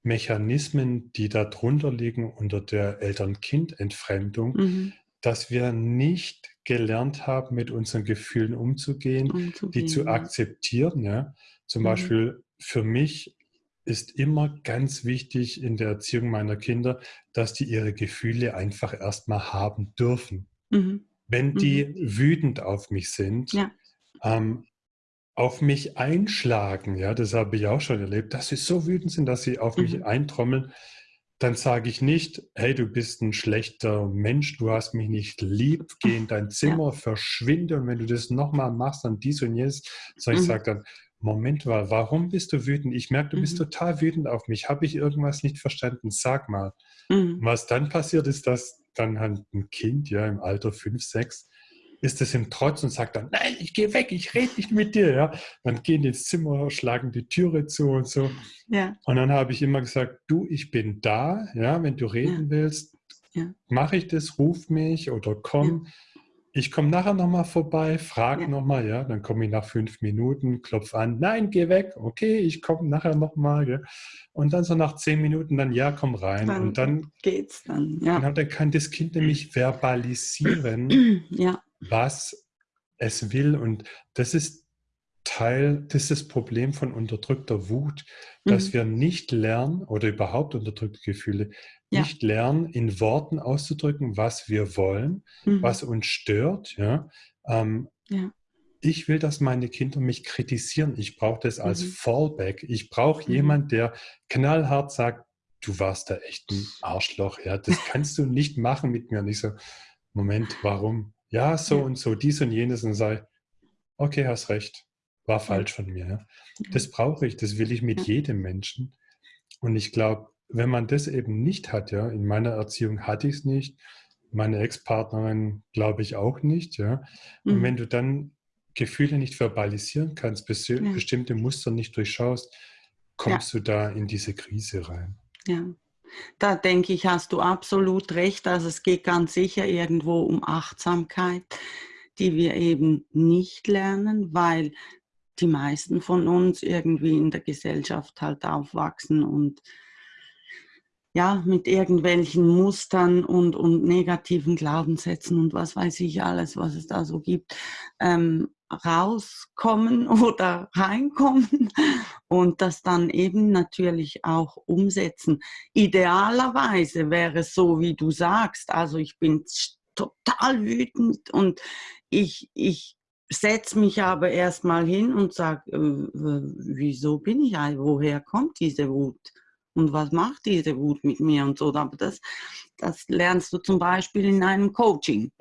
A: Mechanismen, die darunter liegen unter der Eltern-Kind-Entfremdung, mhm. dass wir nicht gelernt haben, mit unseren Gefühlen umzugehen, umzugehen die zu akzeptieren. Ja? Zum mhm. Beispiel für mich ist immer ganz wichtig in der Erziehung meiner Kinder, dass die ihre Gefühle einfach erstmal haben dürfen. Mhm wenn die mhm. wütend auf mich sind, ja. ähm, auf mich einschlagen, ja, das habe ich auch schon erlebt, dass sie so wütend sind, dass sie auf mhm. mich eintrommeln, dann sage ich nicht, hey, du bist ein schlechter Mensch, du hast mich nicht lieb, geh in dein Zimmer, ja. verschwinde und wenn du das nochmal machst, dann dies und jenes, sondern mhm. ich sage dann, Moment mal, warum bist du wütend? Ich merke, du mhm. bist total wütend auf mich. Habe ich irgendwas nicht verstanden? Sag mal. Mhm. Was dann passiert ist, dass dann halt ein Kind, ja, im Alter 5, 6, ist es im Trotz und sagt dann, nein, ich gehe weg, ich rede nicht mit dir. Ja? Dann gehen die ins Zimmer, schlagen die Türe zu und so. Ja. Und dann habe ich immer gesagt, du, ich bin da, ja, wenn du reden ja. willst, ja. mache ich das, ruf mich oder komm. Ja. Ich komme nachher nochmal vorbei, frage ja. nochmal, ja, dann komme ich nach fünf Minuten, klopfe an, nein, geh weg, okay, ich komme nachher nochmal. Und dann so nach zehn Minuten dann, ja, komm rein. Dann und dann
B: geht's dann. Ja.
A: Genau, dann kann das Kind nämlich verbalisieren. [clears throat]
B: Ja
A: was es will. Und das ist Teil, das ist das Problem von unterdrückter Wut, dass mhm. wir nicht lernen oder überhaupt unterdrückte Gefühle, ja. nicht lernen, in Worten auszudrücken, was wir wollen, mhm. was uns stört. Ja? Ähm, ja? Ich will, dass meine Kinder mich kritisieren. Ich brauche das als mhm. Fallback. Ich brauche mhm. jemanden, der knallhart sagt, du warst da echt ein Arschloch. Ja? Das [laughs] kannst du nicht machen mit mir. Und ich so, Moment, warum? ja, so ja. und so, dies und jenes und sei, okay, hast recht, war falsch von mir. Ja. Das brauche ich, das will ich mit jedem Menschen. Und ich glaube, wenn man das eben nicht hat, ja, in meiner Erziehung hatte ich es nicht, meine Ex-Partnerin glaube ich auch nicht, ja. Und mhm. wenn du dann Gefühle nicht verbalisieren kannst, bestimmte Muster nicht durchschaust, kommst ja. du da in diese Krise rein.
B: Ja. Da denke ich, hast du absolut recht. Also es geht ganz sicher irgendwo um Achtsamkeit, die wir eben nicht lernen, weil die meisten von uns irgendwie in der Gesellschaft halt aufwachsen und ja, mit irgendwelchen Mustern und, und negativen Glaubenssätzen und was weiß ich alles, was es da so gibt, ähm, rauskommen [laughs] oder reinkommen und das dann eben natürlich auch umsetzen. Idealerweise wäre es so, wie du sagst, also ich bin total wütend und ich, ich setze mich aber erstmal hin und sage, äh, wieso bin ich woher kommt diese Wut? Und was macht diese Wut mit mir und so? Aber das, das lernst du zum Beispiel in einem Coaching. [laughs]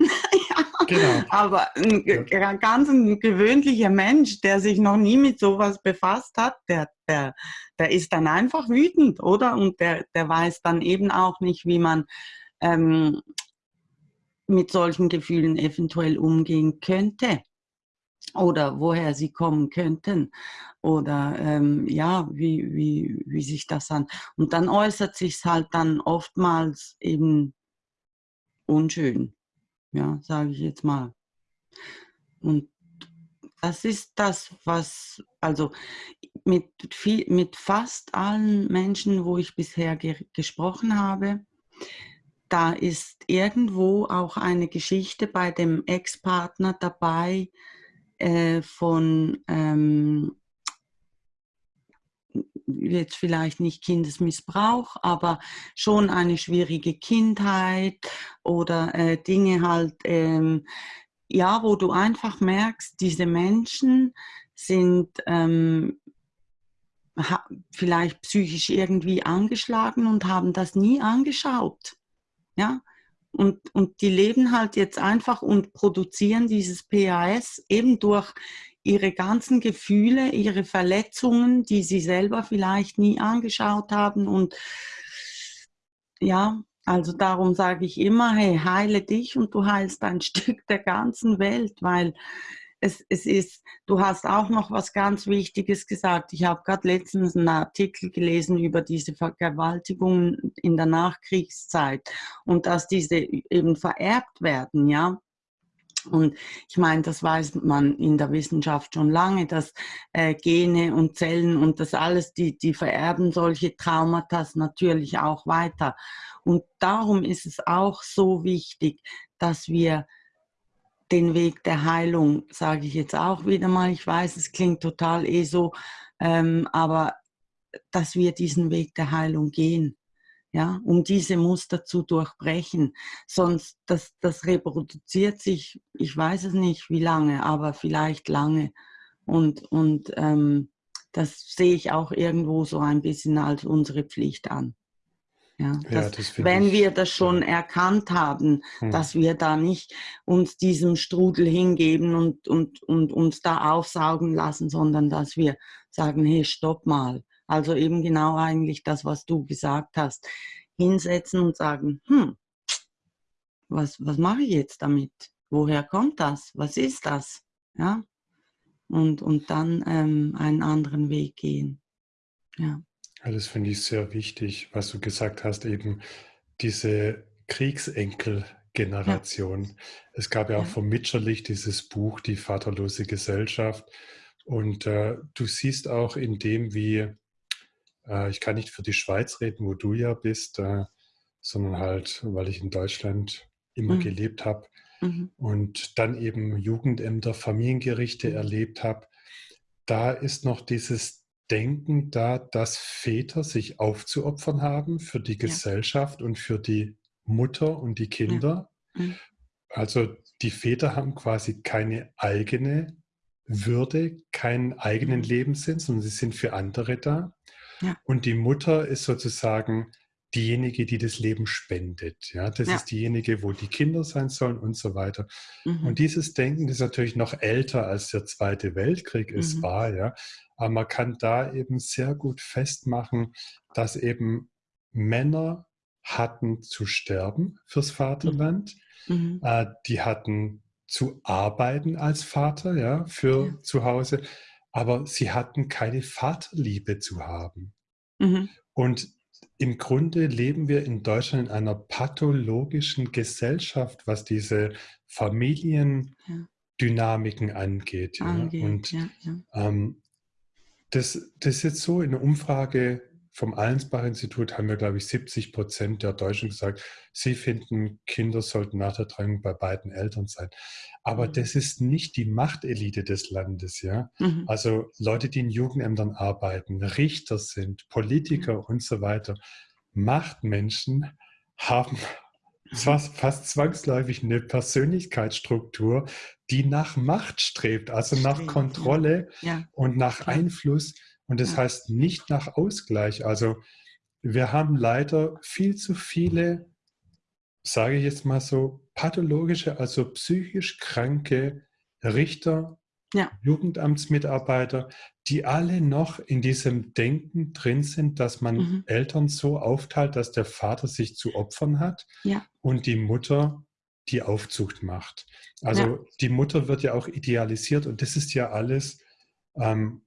B: Genau. Aber ein ja. ganz ein gewöhnlicher Mensch, der sich noch nie mit sowas befasst hat, der, der, der ist dann einfach wütend, oder? Und der, der weiß dann eben auch nicht, wie man ähm, mit solchen Gefühlen eventuell umgehen könnte oder woher sie kommen könnten oder ähm, ja, wie, wie, wie sich das an. Und dann äußert sich es halt dann oftmals eben unschön ja, sage ich jetzt mal. Und das ist das, was, also mit, viel, mit fast allen Menschen, wo ich bisher ge gesprochen habe, da ist irgendwo auch eine Geschichte bei dem Ex-Partner dabei äh, von ähm, jetzt vielleicht nicht Kindesmissbrauch, aber schon eine schwierige Kindheit oder äh, Dinge halt, ähm, ja, wo du einfach merkst, diese Menschen sind ähm, vielleicht psychisch irgendwie angeschlagen und haben das nie angeschaut. Ja, und, und die leben halt jetzt einfach und produzieren dieses PAS eben durch ihre ganzen Gefühle, ihre Verletzungen, die sie selber vielleicht nie angeschaut haben. Und ja, also darum sage ich immer, hey, heile dich und du heilst ein [laughs] Stück der ganzen Welt, weil es, es ist, du hast auch noch was ganz Wichtiges gesagt. Ich habe gerade letztens einen Artikel gelesen über diese Vergewaltigungen in der Nachkriegszeit und dass diese eben vererbt werden, ja. Und ich meine, das weiß man in der Wissenschaft schon lange, dass äh, Gene und Zellen und das alles, die, die vererben solche Traumata natürlich auch weiter. Und darum ist es auch so wichtig, dass wir den Weg der Heilung, sage ich jetzt auch wieder mal, ich weiß, es klingt total eh so, ähm, aber dass wir diesen Weg der Heilung gehen ja, um diese Muster zu durchbrechen. Sonst, das, das reproduziert sich, ich weiß es nicht wie lange, aber vielleicht lange. Und, und ähm, das sehe ich auch irgendwo so ein bisschen als unsere Pflicht an. Ja, dass, ja, wenn ich, wir das schon ja. erkannt haben, hm. dass wir da nicht uns diesem Strudel hingeben und, und, und uns da aufsaugen lassen, sondern dass wir sagen, hey, stopp mal. Also eben genau eigentlich das, was du gesagt hast. Hinsetzen und sagen, hm, was, was mache ich jetzt damit? Woher kommt das? Was ist das? Ja, und, und dann ähm, einen anderen Weg gehen. Ja.
A: Ja das finde ich sehr wichtig, was du gesagt hast, eben diese Kriegsenkel-Generation. Ja. Es gab ja auch ja. vom Mitscherlich dieses Buch, Die vaterlose Gesellschaft. Und äh, du siehst auch in dem, wie, äh, ich kann nicht für die Schweiz reden, wo du ja bist, äh, sondern halt, weil ich in Deutschland immer mhm. gelebt habe, mhm. und dann eben Jugendämter, Familiengerichte mhm. erlebt habe, da ist noch dieses Denken da, dass Väter sich aufzuopfern haben für die Gesellschaft ja. und für die Mutter und die Kinder. Ja. Mhm. Also die Väter haben quasi keine eigene Würde, keinen eigenen mhm. Lebenssinn, sondern sie sind für andere da. Ja. Und die Mutter ist sozusagen diejenige, die das Leben spendet. Ja, das ja. ist diejenige, wo die Kinder sein sollen und so weiter. Mhm. Und dieses Denken ist natürlich noch älter als der Zweite Weltkrieg es mhm. war. Ja, aber man kann da eben sehr gut festmachen, dass eben Männer hatten zu sterben fürs Vaterland. Mhm. Äh, die hatten zu arbeiten als Vater, ja, für ja. zu Hause. Aber sie hatten keine Vaterliebe zu haben. Mhm. Und im Grunde leben wir in Deutschland in einer pathologischen Gesellschaft, was diese Familiendynamiken angeht. Ja. angeht Und ja, ja. Ähm, das, das ist jetzt so in der Umfrage vom Allensbach-Institut haben wir, glaube ich, 70 Prozent der Deutschen gesagt, sie finden, Kinder sollten nach der Trennung bei beiden Eltern sein. Aber mhm. das ist nicht die Machtelite des Landes, ja. Mhm. Also Leute, die in Jugendämtern arbeiten, Richter sind, Politiker mhm. und so weiter. Machtmenschen haben fast, [laughs] fast zwangsläufig eine Persönlichkeitsstruktur, die nach Macht strebt, also nach Kontrolle ja. und nach Einfluss. Und das ja. heißt nicht nach Ausgleich. Also wir haben leider viel zu viele, sage ich jetzt mal so, pathologische, also psychisch kranke Richter, ja. Jugendamtsmitarbeiter, die alle noch in diesem Denken drin sind, dass man mhm. Eltern so aufteilt, dass der Vater sich zu opfern hat ja. und die Mutter die Aufzucht macht. Also ja. die Mutter wird ja auch idealisiert und das ist ja alles ähm,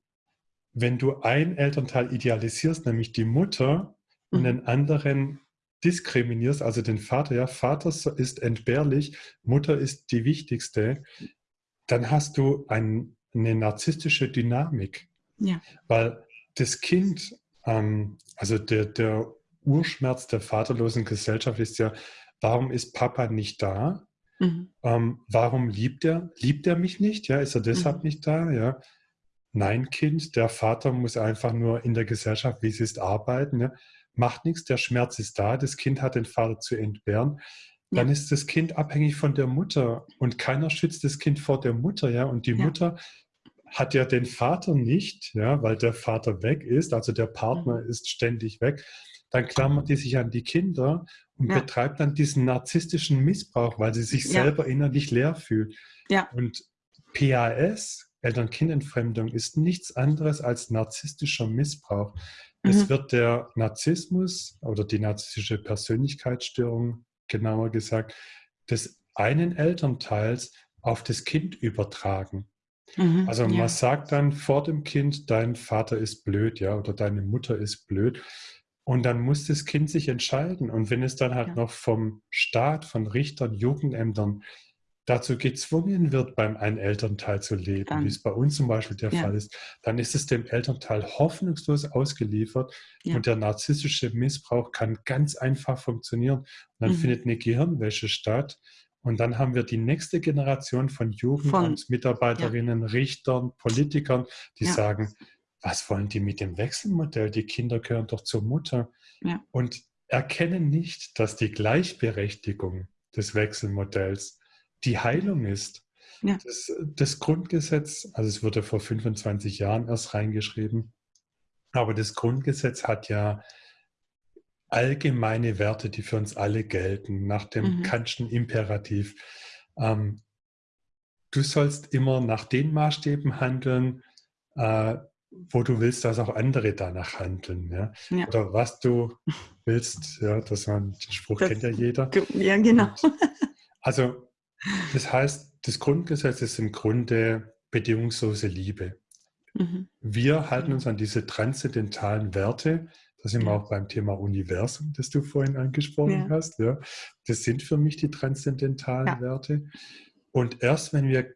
A: wenn du ein Elternteil idealisierst, nämlich die Mutter, mhm. und den anderen diskriminierst, also den Vater, ja, Vater ist entbehrlich, Mutter ist die wichtigste, dann hast du ein, eine narzisstische Dynamik. Ja. Weil das Kind, ähm, also der, der Urschmerz der vaterlosen Gesellschaft ist ja, warum ist Papa nicht da? Mhm. Ähm, warum liebt er? Liebt er mich nicht? Ja, ist er deshalb mhm. nicht da? Ja. Nein, Kind, der Vater muss einfach nur in der Gesellschaft, wie es ist, arbeiten. Ne? Macht nichts, der Schmerz ist da, das Kind hat den Vater zu entbehren. Dann ja. ist das Kind abhängig von der Mutter und keiner schützt das Kind vor der Mutter, ja. Und die ja. Mutter hat ja den Vater nicht, ja, weil der Vater weg ist, also der Partner mhm. ist ständig weg. Dann klammert die sich an die Kinder und ja. betreibt dann diesen narzisstischen Missbrauch, weil sie sich selber innerlich leer fühlt. Ja. Und PAS, Eltern-Kind-Entfremdung ist nichts anderes als narzisstischer Missbrauch. Mhm. Es wird der Narzissmus oder die narzisstische Persönlichkeitsstörung, genauer gesagt, des einen Elternteils auf das Kind übertragen. Mhm, also man ja. sagt dann vor dem Kind, dein Vater ist blöd, ja, oder deine Mutter ist blöd. Und dann muss das Kind sich entscheiden. Und wenn es dann halt ja. noch vom Staat, von Richtern, Jugendämtern dazu gezwungen wird, beim einen Elternteil zu leben, dann, wie es bei uns zum Beispiel der ja. Fall ist, dann ist es dem Elternteil hoffnungslos ausgeliefert ja. und der narzisstische Missbrauch kann ganz einfach funktionieren. Und dann mhm. findet eine Gehirnwäsche statt und dann haben wir die nächste Generation von Jugendamtsmitarbeiterinnen, ja. Richtern, Politikern, die sagen, was wollen die mit dem Wechselmodell? Die Kinder gehören doch zur Mutter. Und erkennen nicht, dass die Gleichberechtigung des Wechselmodells die Heilung ist. Ja. Das, das, Grundgesetz, also es wurde vor 25 Jahren erst reingeschrieben, aber das Grundgesetz hat ja allgemeine Werte, die für uns alle gelten, nach dem mhm. Kantschen Imperativ. Ähm, du sollst immer nach den Maßstäben handeln, äh, wo du willst, dass auch andere danach handeln. Ja? ja. Oder was du willst, ja, das man, den Spruch das, kennt ja jeder. [laughs]
B: Ja, genau. Und,
A: also, das heißt, das Grundgesetz ist im Grunde bedingungslose Liebe. Mhm. Wir halten uns an diese transzendentalen Werte. Da sind wir auch beim Thema Universum, das du vorhin angesprochen ja. hast. Ja. Das sind für mich die transzendentalen ja. Werte. Und erst wenn wir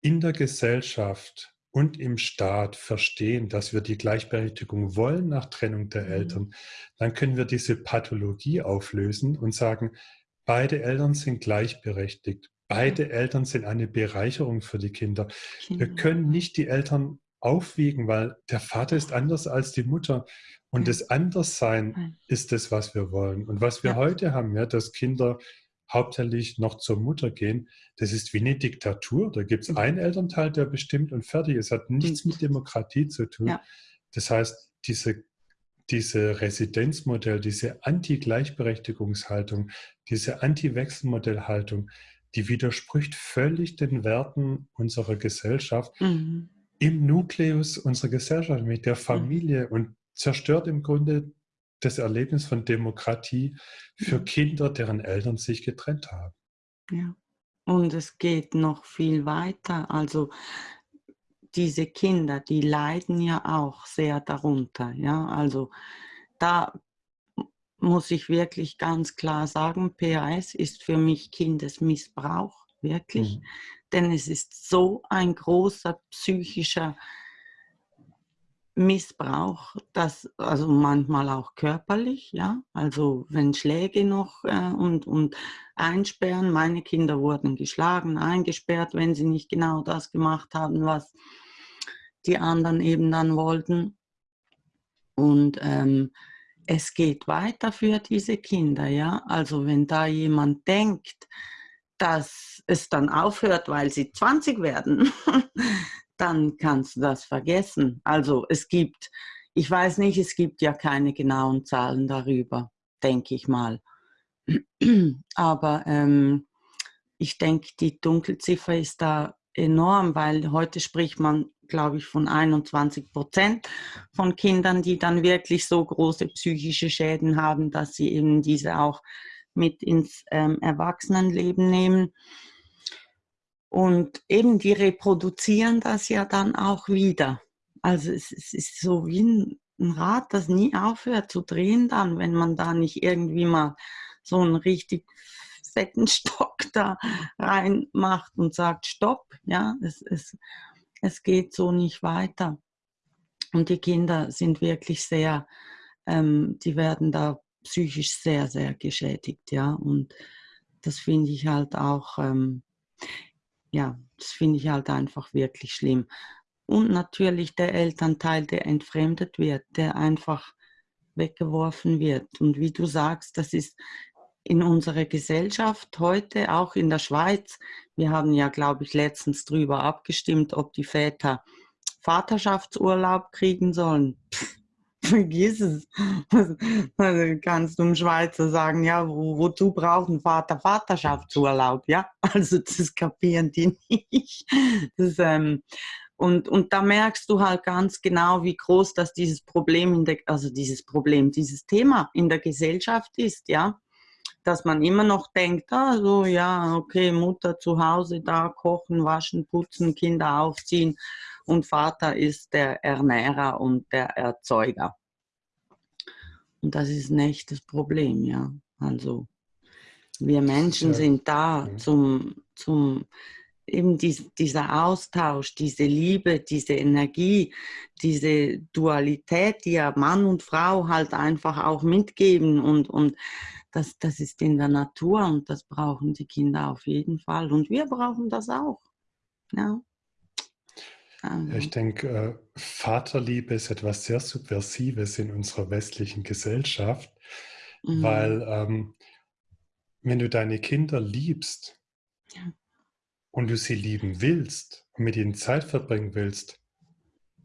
A: in der Gesellschaft und im Staat verstehen, dass wir die Gleichberechtigung wollen nach Trennung der mhm. Eltern, dann können wir diese Pathologie auflösen und sagen, beide Eltern sind gleichberechtigt. Beide Eltern sind eine Bereicherung für die Kinder. Wir können nicht die Eltern aufwiegen, weil der Vater ist anders als die Mutter. Und das Anderssein ist das, was wir wollen. Und was wir ja. heute haben, ja, dass Kinder hauptsächlich noch zur Mutter gehen, das ist wie eine Diktatur. Da gibt es mhm. einen Elternteil, der bestimmt und fertig. Es hat nichts mit Demokratie zu tun. Ja. Das heißt, diese, diese Residenzmodell, diese Anti-Gleichberechtigungshaltung, diese Anti-Wechselmodellhaltung, die widerspricht völlig den Werten unserer Gesellschaft mhm. im Nukleus unserer Gesellschaft, mit der Familie mhm. und zerstört im Grunde das Erlebnis von Demokratie für ja. Kinder, deren Eltern sich getrennt haben.
B: Ja, und es geht noch viel weiter. Also diese Kinder, die leiden ja auch sehr darunter. Ja, also da muss ich wirklich ganz klar sagen, PAS ist für mich Kindesmissbrauch, wirklich. Mhm. Denn es ist so ein großer psychischer Missbrauch, das also manchmal auch körperlich, ja, also wenn Schläge noch äh, und, und einsperren, meine Kinder wurden geschlagen, eingesperrt, wenn sie nicht genau das gemacht haben, was die anderen eben dann wollten. Und ähm, es geht weiter für diese Kinder, ja, also wenn da jemand denkt, dass es dann aufhört, weil sie 20 werden, [laughs] dann kannst du das vergessen. Also es gibt, ich weiß nicht, es gibt ja keine genauen Zahlen darüber, denke ich mal. [clears throat] Aber ähm, ich denke, die Dunkelziffer ist da enorm, weil heute spricht man, glaube ich, von 21 Prozent von Kindern, die dann wirklich so große psychische Schäden haben, dass sie eben diese auch mit ins ähm, Erwachsenenleben nehmen. Und eben die reproduzieren das ja dann auch wieder. Also es, es ist so wie ein, ein Rad, das nie aufhört zu drehen dann, wenn man da nicht irgendwie mal so einen richtig fetten Stock da reinmacht und sagt, stopp, ja, es, es, es geht so nicht weiter. Und die Kinder sind wirklich sehr, ähm, die werden da psychisch sehr, sehr geschädigt, ja. Und das finde ich halt auch, ähm, ja, das finde ich halt einfach wirklich schlimm. Und natürlich der Elternteil, der entfremdet wird, der einfach weggeworfen wird. Und wie du sagst, das ist in unserer Gesellschaft heute, auch in der Schweiz, wir haben ja, glaube ich, letztens darüber abgestimmt, ob die Väter Vaterschaftsurlaub kriegen sollen. Pff, [laughs] vergiss es. Also kannst du im Schweizer sagen, ja, wo, wozu braucht ein Vater Vaterschaftsurlaub? Ja, [laughs] also das kapieren die nicht. Das, ähm, und, und da merkst du halt ganz genau, wie groß das dieses Problem, in der, also dieses Problem, dieses Thema in der Gesellschaft ist, ja. Dass man immer noch denkt, ah, so, ja, okay, Mutter zu Hause da kochen, waschen, putzen, Kinder aufziehen und Vater ist der Ernährer und der Erzeuger. Und das ist ein echtes Problem, ja. Also wir Menschen ja. sind da zum, zum eben dies, dieser Austausch, diese Liebe, diese Energie, diese Dualität, die ja Mann und Frau halt einfach auch mitgeben und, und das, das ist in der Natur und das brauchen die Kinder auf jeden Fall und wir brauchen das auch. Ja.
A: Also. Ich denke, äh, Vaterliebe ist etwas sehr Subversives in unserer westlichen Gesellschaft, mhm. weil ähm, wenn du deine Kinder liebst ja. Und du sie lieben willst und mit ihnen Zeit verbringen willst,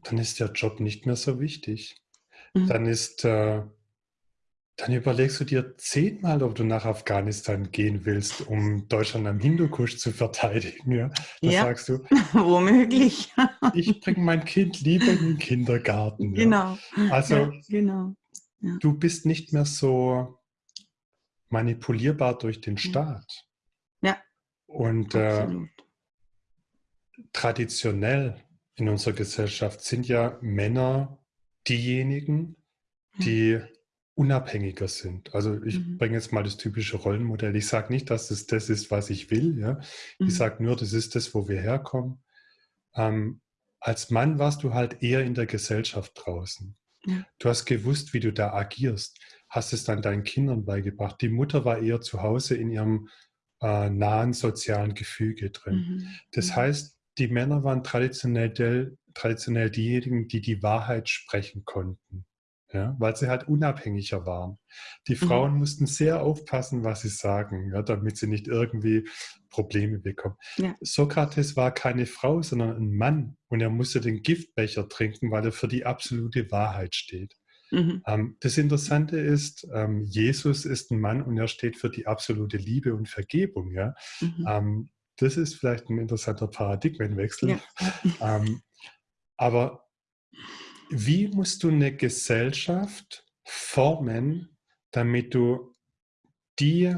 A: dann ist der Job nicht mehr so wichtig. Mhm. Dann ist äh, dann überlegst du dir zehnmal, ob du nach Afghanistan gehen willst, um Deutschland am Hindukusch zu verteidigen. Ja? Da ja, sagst du, [laughs]
B: womöglich. [laughs]
A: ich bringe mein Kind lieber in den Kindergarten.
B: Genau.
A: Ja? Also, ja, genau. du bist nicht mehr so manipulierbar durch den Staat. Und äh, traditionell in unserer Gesellschaft sind ja Männer diejenigen, die unabhängiger sind. Also ich mhm. bringe jetzt mal das typische Rollenmodell. Ich sage nicht, dass es das ist, was ich will. Ja? Mhm. Ich sage nur, das ist das, wo wir herkommen. Ähm, als Mann warst du halt eher in der Gesellschaft draußen. Ja. Du hast gewusst, wie du da agierst, hast es dann deinen Kindern beigebracht. Die Mutter war eher zu Hause in ihrem äh, nahen sozialen Gefüge drin. Mhm. Das mhm. heißt, die Männer waren traditionell, traditionell diejenigen, die die Wahrheit sprechen konnten ja, weil sie halt unabhängiger waren. Die mhm. Frauen mhm. mussten sehr aufpassen, was sie sagen, ja, damit sie nicht irgendwie Probleme bekommen. Ja. Sokrates war keine Frau, sondern ein Mann und er musste den Giftbecher trinken, weil er für die absolute Wahrheit steht. Mhm. Ähm, das Interessante ist, ähm, Jesus ist ein Mann und er steht für die absolute Liebe und Vergebung. Ja? Mhm. Ähm, das ist vielleicht ein interessanter Paradigmenwechsel. Ja. [laughs] Aber wie musst du eine Gesellschaft formen, damit du die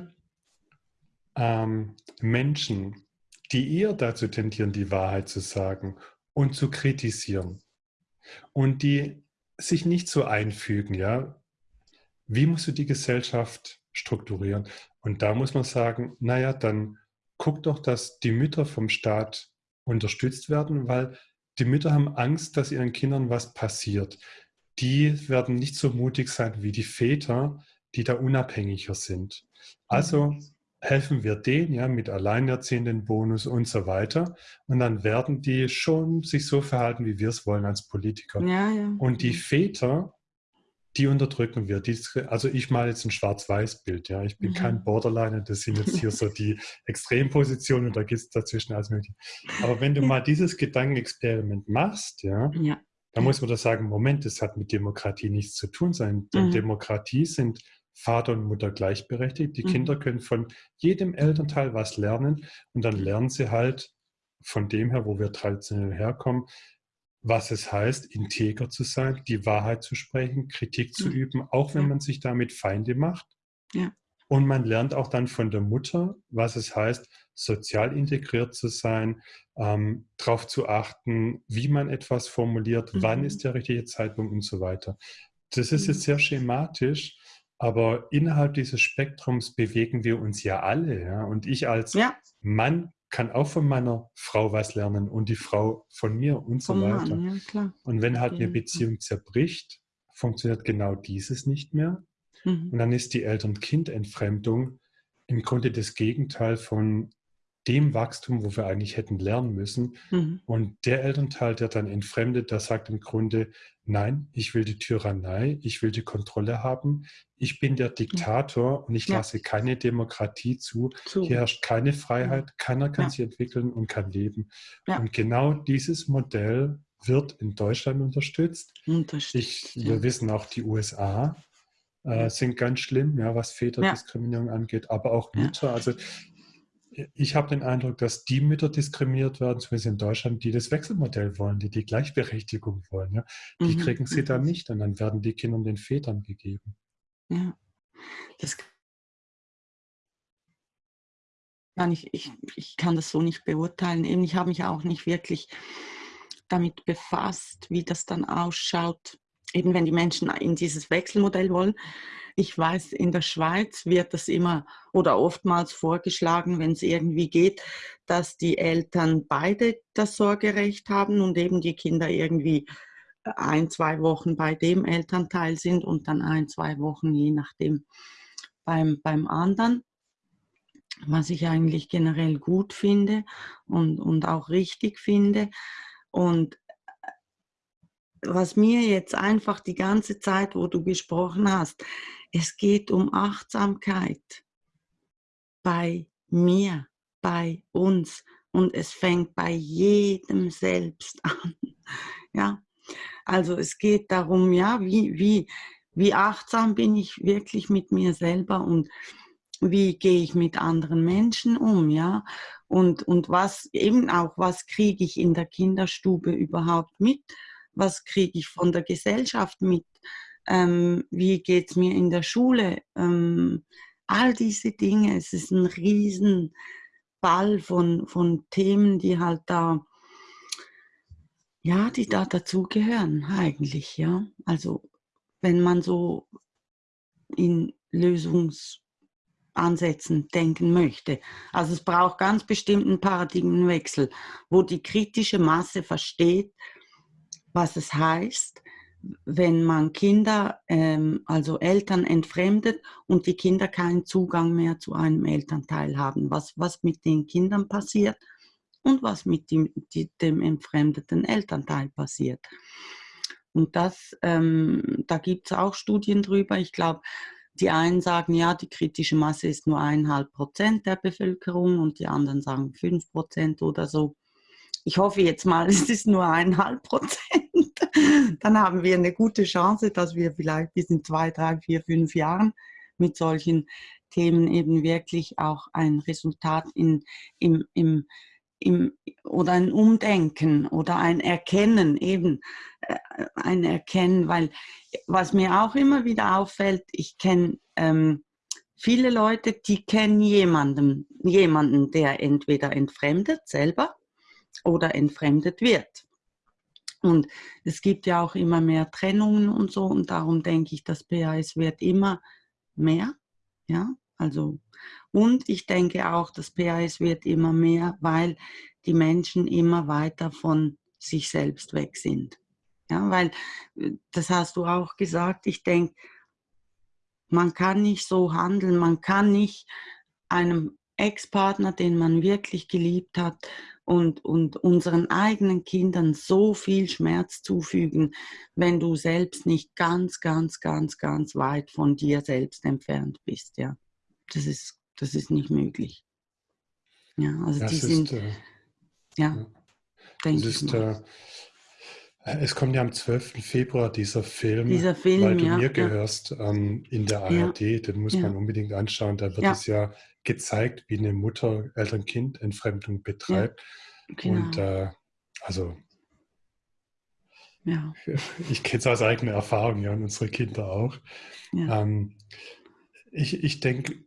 A: ähm, Menschen, die eher dazu tendieren, die Wahrheit zu sagen und zu kritisieren und die sich nicht so einfügen, ja, wie musst du die Gesellschaft strukturieren? Und da muss man sagen, naja, dann guck doch, dass die Mütter vom Staat unterstützt werden, weil die Mütter haben Angst, dass ihren Kindern was passiert. Die werden nicht so mutig sein wie die Väter, die da unabhängiger sind. Also mhm. Helfen wir denen ja mit alleinerziehenden Bonus und so weiter. Und dann werden die schon sich so verhalten, wie wir es wollen als Politiker.
B: Ja, ja.
A: Und die Väter die unterdrücken wir. Die, also ich male jetzt ein Schwarz-Weiß-Bild, ja. Ich bin mhm. kein Borderliner, das sind jetzt hier so die [laughs] Extrempositionen und da gibt es dazwischen alles mögliche. Aber wenn du mal dieses Gedankenexperiment machst, ja, ja. dann muss man da sagen, Moment, das hat mit Demokratie nichts zu tun sein. Denn mhm. Demokratie sind Vater und Mutter gleichberechtigt. Die mhm. Kinder können von jedem Elternteil was lernen und dann lernen sie halt von dem her, wo wir traditionell herkommen, was es heißt, integer zu sein, die Wahrheit zu sprechen, Kritik zu üben, auch wenn man sich damit Feinde macht.
B: Ja.
A: Und man lernt auch dann von der Mutter, was es heißt, sozial integriert zu sein, ähm, darauf zu achten, wie man etwas formuliert, mhm. wann ist der richtige Zeitpunkt und so weiter. Das ist jetzt sehr schematisch, aber innerhalb dieses Spektrums bewegen wir uns ja alle. Ja? Und ich als ja. Mann kann auch von meiner Frau was lernen und die Frau von mir und so weiter.
B: Mann, ja,
A: und wenn halt eine Beziehung zerbricht, funktioniert genau dieses nicht mehr. Mhm. Und dann ist die Eltern-Kind-Entfremdung im Grunde das Gegenteil von dem Wachstum, wo wir eigentlich hätten lernen müssen. Mhm. Und der Elternteil, der dann entfremdet, der sagt im Grunde, nein, ich will die Tyrannei, ich will die Kontrolle haben, ich bin der Diktator und ich ja. lasse keine Demokratie zu. zu. Hier herrscht keine Freiheit, keiner kann ja. sich entwickeln und kann leben. Ja. Und genau dieses Modell wird in Deutschland unterstützt.
B: unterstützt
A: ich, wir wissen auch, die USA äh, sind ganz schlimm, ja, was Väterdiskriminierung angeht, aber auch Mütter. Also ich habe den Eindruck, dass die Mütter diskriminiert werden, zumindest in Deutschland, die das Wechselmodell wollen, die die Gleichberechtigung wollen. Ja? Die mhm. kriegen sie dann nicht und dann werden die Kinder den Vätern gegeben.
B: Ja, das ich, ich, ich kann das so nicht beurteilen. Ich habe mich auch nicht wirklich damit befasst, wie das dann ausschaut, eben wenn die Menschen in dieses Wechselmodell wollen. Ich weiß, in der Schweiz wird das immer oder oftmals vorgeschlagen, wenn es irgendwie geht, dass die Eltern beide das Sorgerecht haben und eben die Kinder irgendwie ein, zwei Wochen bei dem Elternteil sind und dann ein, zwei Wochen je nachdem beim, beim anderen. Was ich eigentlich generell gut finde und, und auch richtig finde. Und was mir jetzt einfach die ganze Zeit, wo du gesprochen hast, es geht um Achtsamkeit bei mir, bei uns und es fängt bei jedem selbst [laughs] an. Ja, also es geht darum, ja, wie, wie, wie achtsam bin ich wirklich mit mir selber und wie gehe ich mit anderen Menschen um, ja? Und, und was eben auch, was kriege ich in der Kinderstube überhaupt mit? Was kriege ich von der Gesellschaft mit? Ähm, wie geht es mir in der Schule? Ähm, all diese Dinge, es ist ein riesen Ball von, von Themen, die halt da, ja, die da dazugehören eigentlich, ja. Also wenn man so in Lösungsansätzen denken möchte. Also es braucht ganz bestimmten Paradigmenwechsel, wo die kritische Masse versteht, was es heißt, wenn man Kinder, ähm, also Eltern entfremdet und die Kinder keinen Zugang mehr zu einem Elternteil haben, was, was mit den Kindern passiert und was mit dem, die, dem entfremdeten Elternteil passiert. Und das, ähm, da gibt es auch Studien drüber. Ich glaube, die einen sagen, ja, die kritische Masse ist nur eineinhalb Prozent der Bevölkerung und die anderen sagen fünf Prozent oder so. Ich hoffe jetzt mal, [laughs] es ist nur eineinhalb Prozent. [laughs] Dann haben wir eine gute Chance, dass wir vielleicht bis in zwei, drei, vier, fünf Jahren mit solchen Themen eben wirklich auch ein Resultat in, im, im, im, oder ein Umdenken oder ein Erkennen, eben äh, ein Erkennen, weil was mir auch immer wieder auffällt, ich kenne ähm, viele Leute, die kennen jemanden, jemanden, der entweder entfremdet selber oder entfremdet wird. Und es gibt ja auch immer mehr Trennungen und so. Und darum denke ich, das PAS wird immer mehr, ja, also und ich denke auch, das PAS wird immer mehr, weil die Menschen immer weiter von sich selbst weg sind. Ja, weil, äh, das hast du auch gesagt, ich denke, man kann nicht so handeln, man kann nicht einem Ex-Partner, den man wirklich geliebt hat, und, und unseren eigenen Kindern so viel Schmerz zufügen, wenn du selbst nicht ganz, ganz, ganz, ganz weit von dir selbst entfernt bist. Ja, das ist, das ist nicht möglich. Ja, also das die ist, sind, äh, ja, ja.
A: denke ich mal. Äh, es kommt ja am 12. Februar dieser Film,
B: dieser Film
A: weil du
B: ja,
A: mir gehörst, ähm, in der ARD. Ja, den muss man unbedingt anschauen. Da wird es ja gezeigt, wie eine Mutter Eltern-Kind-Entfremdung betreibt. Genau. Und äh, also ja. [laughs] ich kenne es aus eigener Erfahrung, ja, und unsere Kinder auch. Ähm, ich ich denke,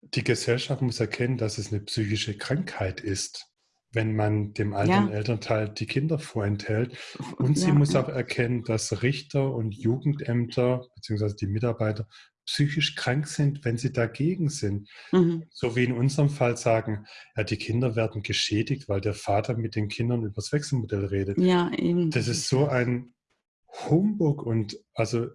A: die Gesellschaft muss erkennen, dass es eine psychische Krankheit ist wenn man dem ja. Elternteil die Kinder vorenthält. Und sie ja, muss ja. auch erkennen, dass Richter und Jugendämter bzw. die Mitarbeiter psychisch krank sind, wenn sie dagegen sind. Mhm. So wie in unserem Fall sagen, ja, die Kinder werden geschädigt, weil der Vater mit den Kindern über das Wechselmodell redet.
B: Ja, eben.
A: Das ist so ein Humbug und also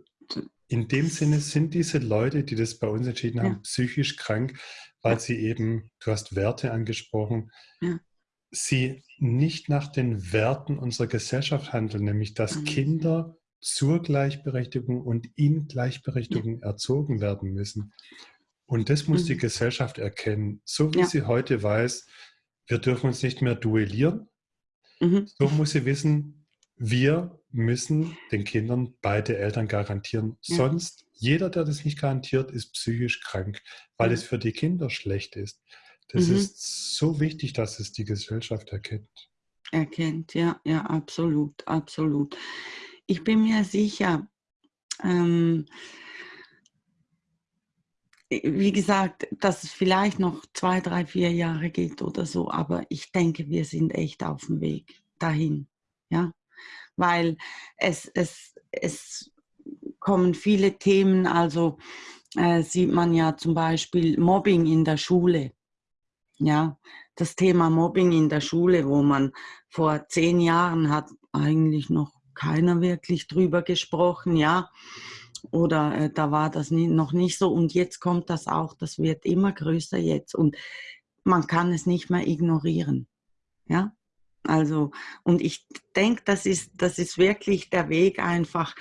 A: in dem Sinne sind diese Leute, die das bei uns entschieden haben, psychisch krank, weil sie eben, du hast Werte angesprochen, ja sie nicht nach den Werten unserer Gesellschaft handeln, nämlich dass mhm. Kinder zur Gleichberechtigung und in Gleichberechtigung ja. erzogen werden müssen. Und das muss mhm. die Gesellschaft erkennen. So wie ja. sie heute weiß, wir dürfen uns nicht mehr duellieren, mhm. so muss sie wissen, wir müssen den Kindern beide Eltern garantieren. Ja. Sonst, jeder, der das nicht garantiert, ist psychisch krank, weil es für die Kinder schlecht ist. Das mhm. ist so wichtig, dass es die Gesellschaft erkennt.
B: Erkennt, ja, ja, absolut, absolut. Ich bin mir sicher, ähm, wie gesagt, dass es vielleicht noch zwei, drei, vier Jahre geht oder so, aber ich denke, wir sind echt auf dem Weg dahin, ja, weil es, es, es kommen viele Themen, also äh, sieht man ja zum Beispiel Mobbing in der Schule, ja, das Thema Mobbing in der Schule, wo man vor zehn Jahren hat eigentlich noch keiner wirklich drüber gesprochen, ja. Oder äh, da war das nie, noch nicht so und jetzt kommt das auch, das wird immer größer jetzt und man kann es nicht mehr ignorieren. Ja, also und ich denke, das ist, das ist wirklich der Weg einfach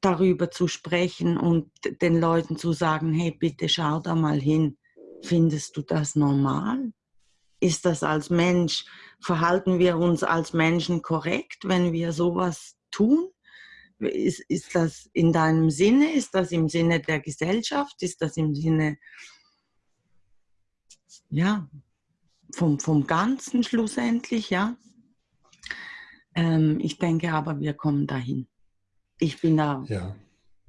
B: darüber zu sprechen und den Leuten zu sagen, hey, bitte schau da mal hin. Findest du das normal? Ist das als Mensch, verhalten wir uns als Menschen korrekt, wenn wir sowas tun? ist, ist das in deinem Sinne? Ist das im Sinne der Gesellschaft? Ist das im Sinne, ja, vom, vom Ganzen schlussendlich, ja? Ähm, ich denke aber, wir kommen dahin. Ich bin da ja.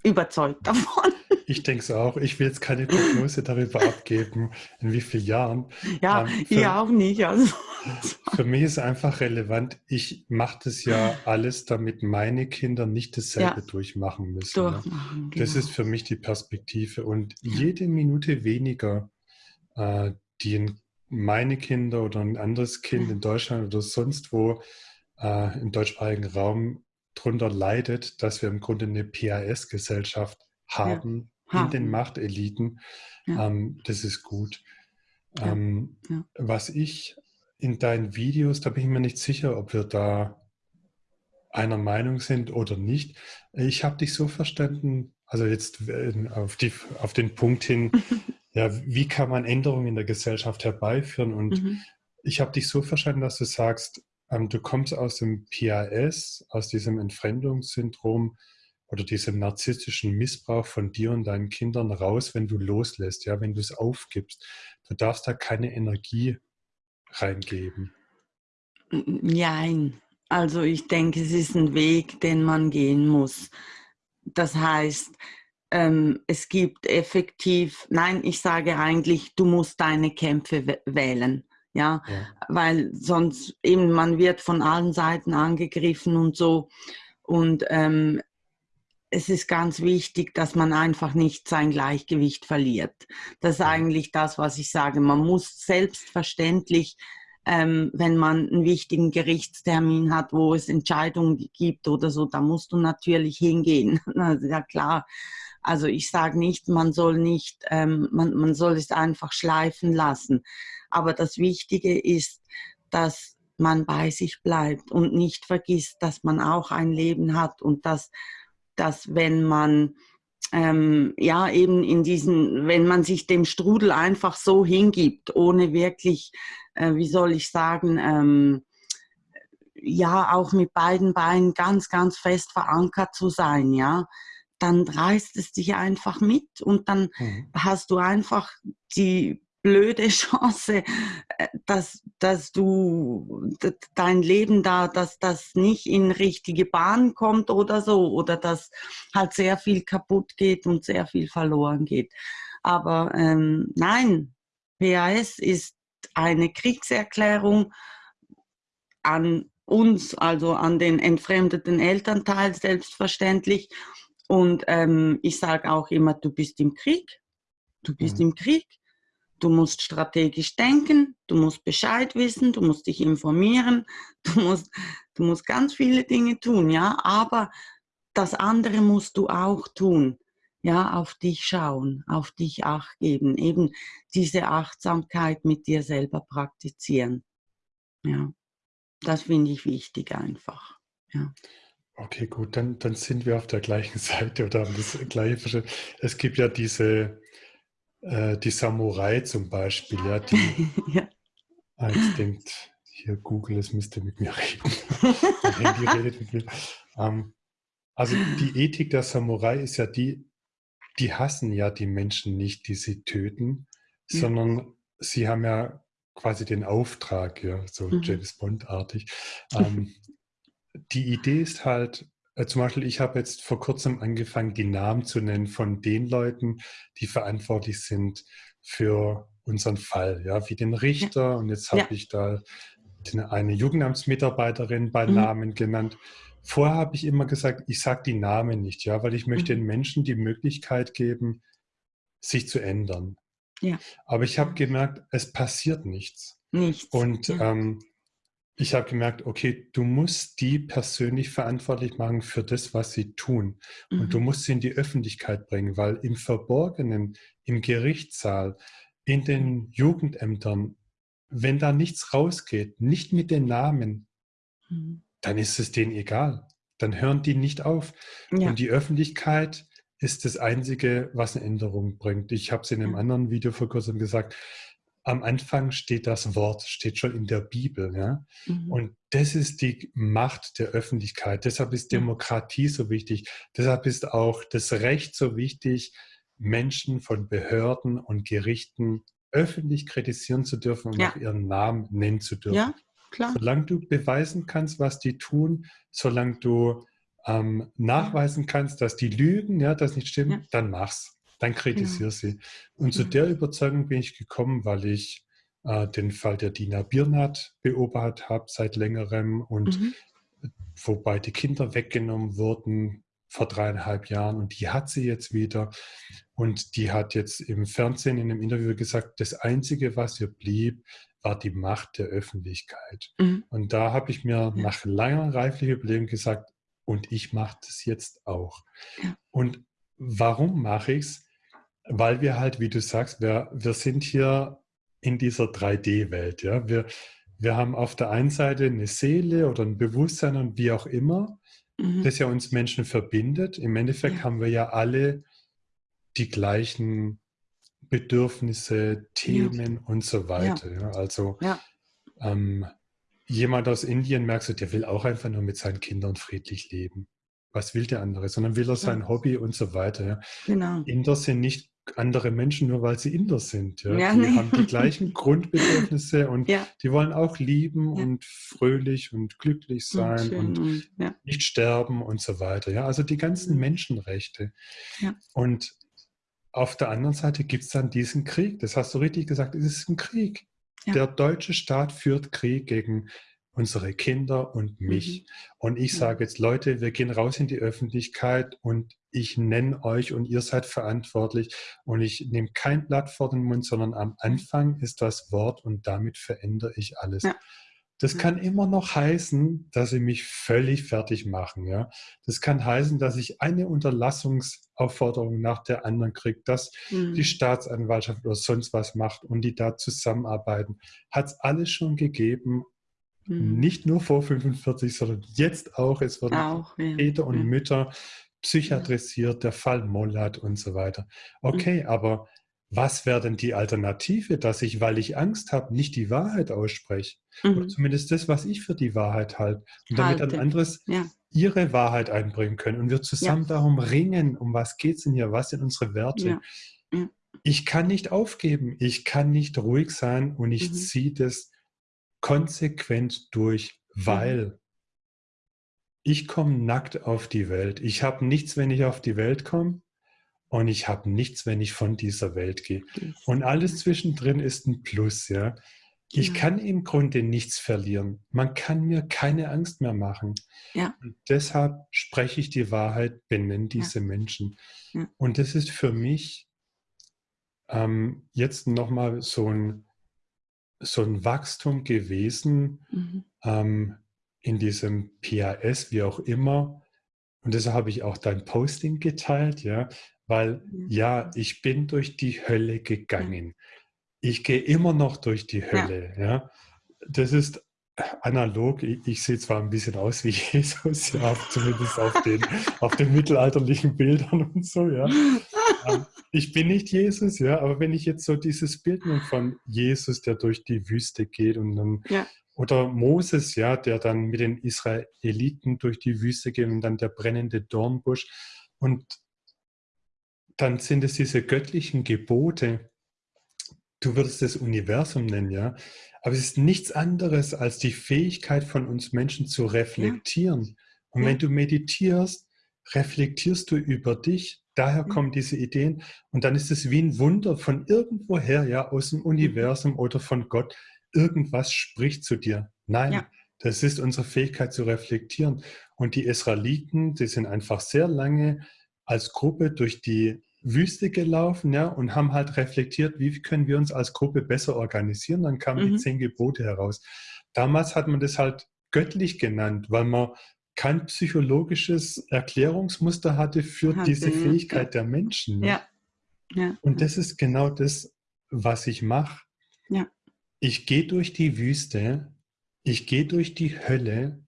B: überzeugt davon.
A: Ich denke es auch. Ich will jetzt keine Prognose darüber [laughs] abgeben, in wie vielen Jahren.
B: Ja, ähm, für, ich auch nicht. Also. [laughs]
A: Für mich ist einfach relevant, ich mache das ja alles, damit meine Kinder nicht dasselbe ja. durchmachen müssen. Ne? Durchmachen, ne? Das genau. ist für mich die Perspektive. Und jede Minute weniger, äh, die meine Kinder oder ein anderes Kind in Deutschland oder sonst wo äh, im deutschsprachigen Raum darunter leidet, dass wir im Grunde eine PAS-Gesellschaft haben, in den Machteliten. Ja. Ähm, das ist gut. Ja. Ähm, ja. Was ich in deinen Videos, da bin ich mir nicht sicher, ob wir da einer Meinung sind oder nicht. Ich habe dich so verstanden, also jetzt äh, auf, die, auf den Punkt hin, [laughs] ja, wie kann man Änderungen in der Gesellschaft herbeiführen? Und mhm. ich habe dich so verstanden, dass du sagst, ähm, du kommst aus dem PAS, aus diesem Entfremdungssyndrom, oder diesem narzisstischen Missbrauch von dir und deinen Kindern raus, wenn du loslässt, ja, wenn du es aufgibst. Du darfst da keine Energie reingeben.
B: Nein, also ich denke, es ist ein Weg, den man gehen muss. Das heißt, ähm, es gibt effektiv, nein, ich sage eigentlich, du musst deine Kämpfe wählen. Ja? ja, weil sonst eben man wird von allen Seiten angegriffen und so. Und ähm, es ist ganz wichtig, dass man einfach nicht sein Gleichgewicht verliert. Das ist eigentlich das, was ich sage. Man muss selbstverständlich, ähm, wenn man einen wichtigen Gerichtstermin hat, wo es Entscheidungen gibt oder so, da musst du natürlich hingehen. [laughs] ja klar. Also ich sage nicht, man soll nicht, ähm, man, man soll es einfach schleifen lassen. Aber das Wichtige ist, dass man bei sich bleibt und nicht vergisst, dass man auch ein Leben hat und dass dass wenn man ähm, ja eben in diesen, wenn man sich dem Strudel einfach so hingibt, ohne wirklich, äh, wie soll ich sagen, ähm, ja auch mit beiden Beinen ganz, ganz fest verankert zu sein, ja, dann reißt es dich einfach mit und dann mhm. hast du einfach die blöde [laughs] Chance, äh, dass, dass du dein Leben da, dass das nicht in richtige Bahn kommt oder so, oder dass halt sehr viel kaputt geht und sehr viel verloren geht. Aber ähm, nein, PAS ist eine Kriegserklärung an uns, also an den entfremdeten Elternteil selbstverständlich. Und ähm, ich sage auch immer, du bist im Krieg. Du bist mhm. im Krieg Du musst strategisch denken, du musst Bescheid wissen, du musst dich informieren, [laughs] du musst, du musst ganz viele Dinge tun, ja, aber das andere musst du auch tun, ja, auf dich schauen, auf dich acht geben, eben diese Achtsamkeit mit dir selber praktizieren. Ja, das finde ich wichtig einfach, ja.
A: Okay, gut, dann, dann sind wir auf der gleichen [laughs] Seite oder haben das gleiche. Es gibt ja diese, äh, die Samurai zum Beispiel, ja, die [laughs] ja. jetzt denkt, hier Google, es müsste mit mir reden. [laughs] Handy redet mit mir. Ähm, also die Ethik der Samurai ist ja die, die hassen ja die Menschen nicht, die sie töten, ja. sondern sie haben ja quasi den Auftrag, ja, so mhm. James Bond-artig. Ähm, die Idee ist halt, zum Beispiel, ich habe jetzt vor kurzem angefangen, die Namen zu nennen von den Leuten, die verantwortlich sind für unseren Fall, ja, wie den Richter. Ja. Und jetzt habe ja. ich da eine Jugendamtsmitarbeiterin bei mhm. Namen genannt. Vorher habe ich immer gesagt, ich sage die Namen nicht, ja, weil ich möchte mhm. den Menschen die Möglichkeit geben, sich zu ändern. Ja. Aber ich habe gemerkt, es passiert nichts. Nichts. Und ja. ähm, ich habe gemerkt, okay, du musst die persönlich verantwortlich machen für das, was sie tun. Mhm. Und du mhm. musst sie in die Öffentlichkeit bringen, weil im Verborgenen, im Gerichtssaal, in den Jugendämtern, wenn da nichts rausgeht, nicht mit den Namen, mhm. dann ist es denen egal. Dann hören die nicht auf. Ja. Und die Öffentlichkeit ist das Einzige, was eine Änderung bringt. Ich habe es in einem anderen Video vor kurzem gesagt, am Anfang steht das Wort, steht schon in der Bibel. Ja? Mhm. Und das ist die Macht der Öffentlichkeit. Deshalb ist Demokratie so wichtig. Deshalb ist auch das Recht so wichtig, Menschen von Behörden und Gerichten öffentlich kritisieren zu dürfen und ja. auch ihren Namen nennen zu dürfen. Ja, klar. Solange du beweisen kannst, was die tun, solange du ähm, nachweisen kannst, dass die lügen, ja, das nicht stimmt, ja. dann mach's. Dann kritisier ja. sie. Und zu der Überzeugung bin ich gekommen, weil ich äh, den Fall der Dina Birnat beobachtet habe seit längerem und mhm. wobei die Kinder weggenommen wurden vor dreieinhalb Jahren und die hat sie jetzt wieder. Und die hat jetzt im Fernsehen in einem Interview gesagt, das Einzige, was ihr blieb, war die Macht der Öffentlichkeit. Mhm. Und da habe ich mir nach langer reiflicher Überlegung gesagt, und ich mache das jetzt auch. Ja. Und warum mache ich es? Weil wir halt, wie du sagst, wir, wir sind hier in dieser 3D-Welt. Ja? Wir, wir haben auf der einen Seite eine Seele oder ein Bewusstsein und wie auch immer, mhm. das ja uns Menschen verbindet. Im Endeffekt ja. haben wir ja alle die gleichen Bedürfnisse, Themen ja. und so weiter. Ja. Also ähm, jemand aus Indien merkst du, der will auch einfach nur mit seinen Kindern friedlich leben. Was will der andere? Sondern will er sein Hobby und so weiter. Genau. Inder sind nicht andere Menschen, nur weil sie Inder sind. Ja? ja die nee. haben die gleichen [laughs] Grundbedürfnisse und ja. die wollen auch lieben ja. und fröhlich und glücklich sein und, und nicht sterben und so weiter. Ja? Also die ganzen mhm. Menschenrechte. Und auf der anderen Seite gibt es dann diesen Krieg. Das hast du richtig gesagt, es ist ein Krieg. Der deutsche Staat führt Krieg gegen unsere Kinder und mich. Mhm. Und ich sage jetzt, Leute, wir gehen raus in die Öffentlichkeit und ich nenne euch und ihr seid verantwortlich und ich nehme kein Blatt vor den Mund, sondern am Anfang ist das Wort und damit verändere ich alles. Ja. Das kann immer noch heißen, dass sie mich völlig fertig machen. Ja? Das kann heißen, dass ich eine Unterlassungsaufforderung nach der anderen kriege, dass mhm. die Staatsanwaltschaft oder sonst was macht und die da zusammenarbeiten. Hat es alles schon gegeben, mhm. nicht nur vor 45, sondern jetzt auch. Es werden auch, ja. Väter und ja. Mütter psychiatrisiert, der Fall Mollat und so weiter. Okay, mhm. aber was wäre denn die Alternative, dass ich, weil ich Angst habe, nicht die Wahrheit ausspreche? Mhm. Oder zumindest das, was ich für die Wahrheit halte. Und damit ein anderes ja. ihre Wahrheit einbringen können. Und wir zusammen ja. darum ringen, um was geht es denn hier, was sind unsere Werte? Ja. Ich kann nicht aufgeben, ich kann nicht ruhig sein und ich mhm. ziehe das konsequent durch, mhm. weil mhm. Ich komme nackt auf die Welt. Ich habe nichts, wenn ich auf die Welt komme und ich habe nichts, wenn ich von dieser Welt gehe. Und alles zwischendrin ist ein Plus, ja. Ich ja. kann im Grunde nichts verlieren. Man kann mir keine Angst mehr machen. Ja. Und deshalb spreche ich die Wahrheit, benenne diese ja. Menschen. Und das ist für mich ähm, jetzt nochmal so ein, so ein Wachstum gewesen mhm. ähm, in diesem PAS, wie auch immer. Und deshalb habe ich auch dein Posting geteilt, ja, weil mhm. ja, ich bin durch die Hölle gegangen. Ich gehe immer noch durch die Hölle. Ja. ja. Das ist analog. Ich, ich, sehe zwar ein bisschen aus wie [laughs] Jesus, ja, zumindest auf den, [laughs] auf den mittelalterlichen Bildern und so, ja. Ähm, [laughs] ich bin nicht Jesus, ja, aber wenn ich jetzt so dieses Bild nehme von Jesus, der durch die Wüste geht und dann ja. Oder Moses, ja, der dann mit den Israeliten durch die Wüste geht und dann der brennende Dornbusch. Und dann sind es diese göttlichen Gebote. Du würdest das Universum nennen, ja. Aber es ist nichts anderes als die Fähigkeit von uns Menschen zu reflektieren. Ja. Und ja. wenn du meditierst, reflektierst du über dich. Daher kommen diese Ideen. Und dann ist es wie ein Wunder von irgendwoher, ja, aus dem Universum oder von Gott. Irgendwas spricht zu dir. Nein, ja. das ist unsere Fähigkeit zu reflektieren. Und die Israeliten, die sind einfach sehr lange als Gruppe durch die Wüste gelaufen ja, und haben halt reflektiert, wie können wir uns als Gruppe besser organisieren. Dann kamen mhm. die zehn Gebote heraus. Damals hat man das halt göttlich genannt, weil man kein psychologisches Erklärungsmuster hatte für hatte, diese Fähigkeit ja. der Menschen. Ja. ja. Und das ist genau das, was ich mache. Ja. Ich gehe durch die Wüste, ich gehe durch die Hölle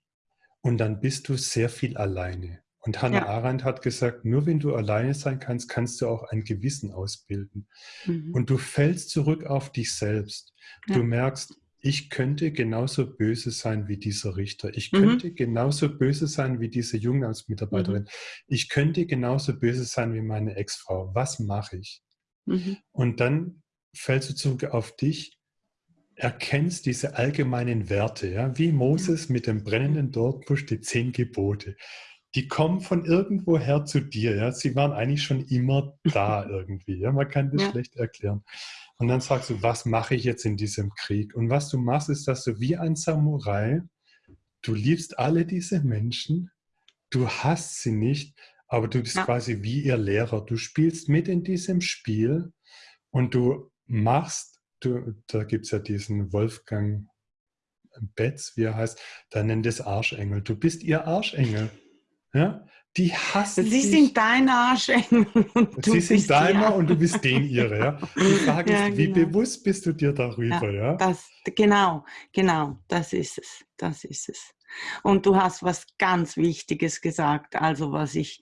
A: und dann bist du sehr viel alleine. Und Hannah ja. Arendt hat gesagt, nur wenn du alleine sein kannst, kannst du auch ein Gewissen ausbilden. Mhm. Und du fällst zurück auf dich selbst. Ja. Du merkst, ich könnte genauso böse sein wie dieser Richter. Ich mhm. könnte genauso böse sein wie diese Jugendamtsmitarbeiterin. Mhm. Ich könnte genauso böse sein wie meine Ex-Frau. Was mache ich? Mhm. Und dann fällst du zurück auf dich, erkennst diese allgemeinen Werte, ja, wie Moses mit dem brennenden Dortbusch die zehn Gebote. Die kommen von irgendwoher zu dir, ja. Sie waren eigentlich schon immer da [laughs] irgendwie, ja. Man kann das ja. schlecht erklären. Und dann sagst du, was mache ich jetzt in diesem Krieg? Und was du machst, ist, dass du wie ein Samurai, du liebst alle diese Menschen, du hast sie nicht, aber du bist ja. quasi wie ihr Lehrer. Du spielst mit in diesem Spiel und du machst, du, da gibt es ja diesen Wolfgang Betz, wie er heißt, der nennt es Arschengel. Du bist ihr Arschengel. Ja? Die hassen
B: Sie dich. sind dein Arschengel.
A: Und Sie sind deiner und du bist den ihre. Ja? Die [laughs] Frage ja, ist, genau. wie bewusst bist du dir darüber? Ja, ja?
B: Das, genau, genau, das ist es. Das ist es. Und du hast was ganz Wichtiges gesagt, also was ich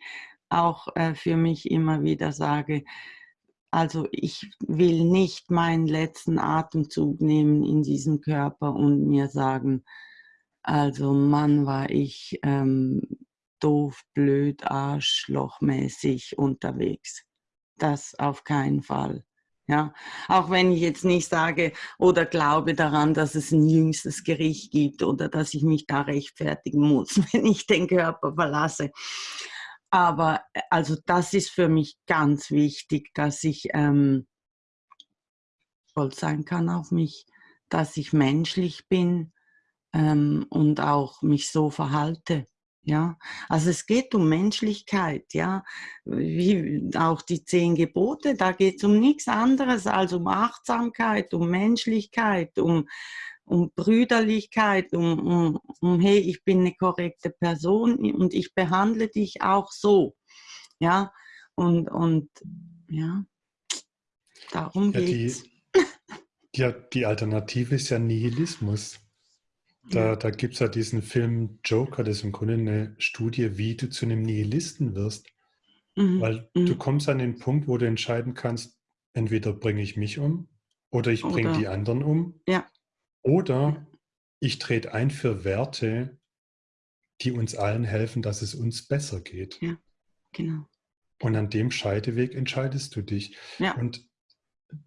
B: auch äh, für mich immer wieder sage. Also ich will nicht meinen letzten Atemzug nehmen in diesem Körper und mir sagen, also Mann war ich ähm, doof, blöd, arschlochmäßig unterwegs. Das auf keinen Fall. Ja, auch wenn ich jetzt nicht sage oder glaube daran, dass es ein jüngstes Gericht gibt oder dass ich mich da rechtfertigen muss, [laughs] wenn ich den Körper verlasse. Aber äh, also das ist für mich ganz wichtig, dass ich ähm, stolz sein kann auf mich, dass ich menschlich bin ähm, und auch mich so verhalte. Ja, also es geht um Menschlichkeit, ja, wie auch die zehn Gebote, da geht es um nichts anderes als um Achtsamkeit, um Menschlichkeit, um, um Brüderlichkeit, um, um, um, hey, ich bin eine korrekte Person und ich behandle dich auch so, ja, und, und ja, darum ja, geht's.
A: Die, [laughs] ja, die Alternative ist ja Nihilismus. Da, da gibt es ja diesen Film Joker, das ist im Grunde eine Studie, wie du zu einem Nihilisten wirst. Mhm. Weil mhm. du kommst an den Punkt, wo du entscheiden kannst, entweder bringe ich mich um oder ich bringe die anderen um.
B: Ja.
A: Oder ich trete ein für Werte, die uns allen helfen, dass es uns besser geht.
B: Ja, genau.
A: Und an dem Scheideweg entscheidest du dich.
B: Ja.
A: Und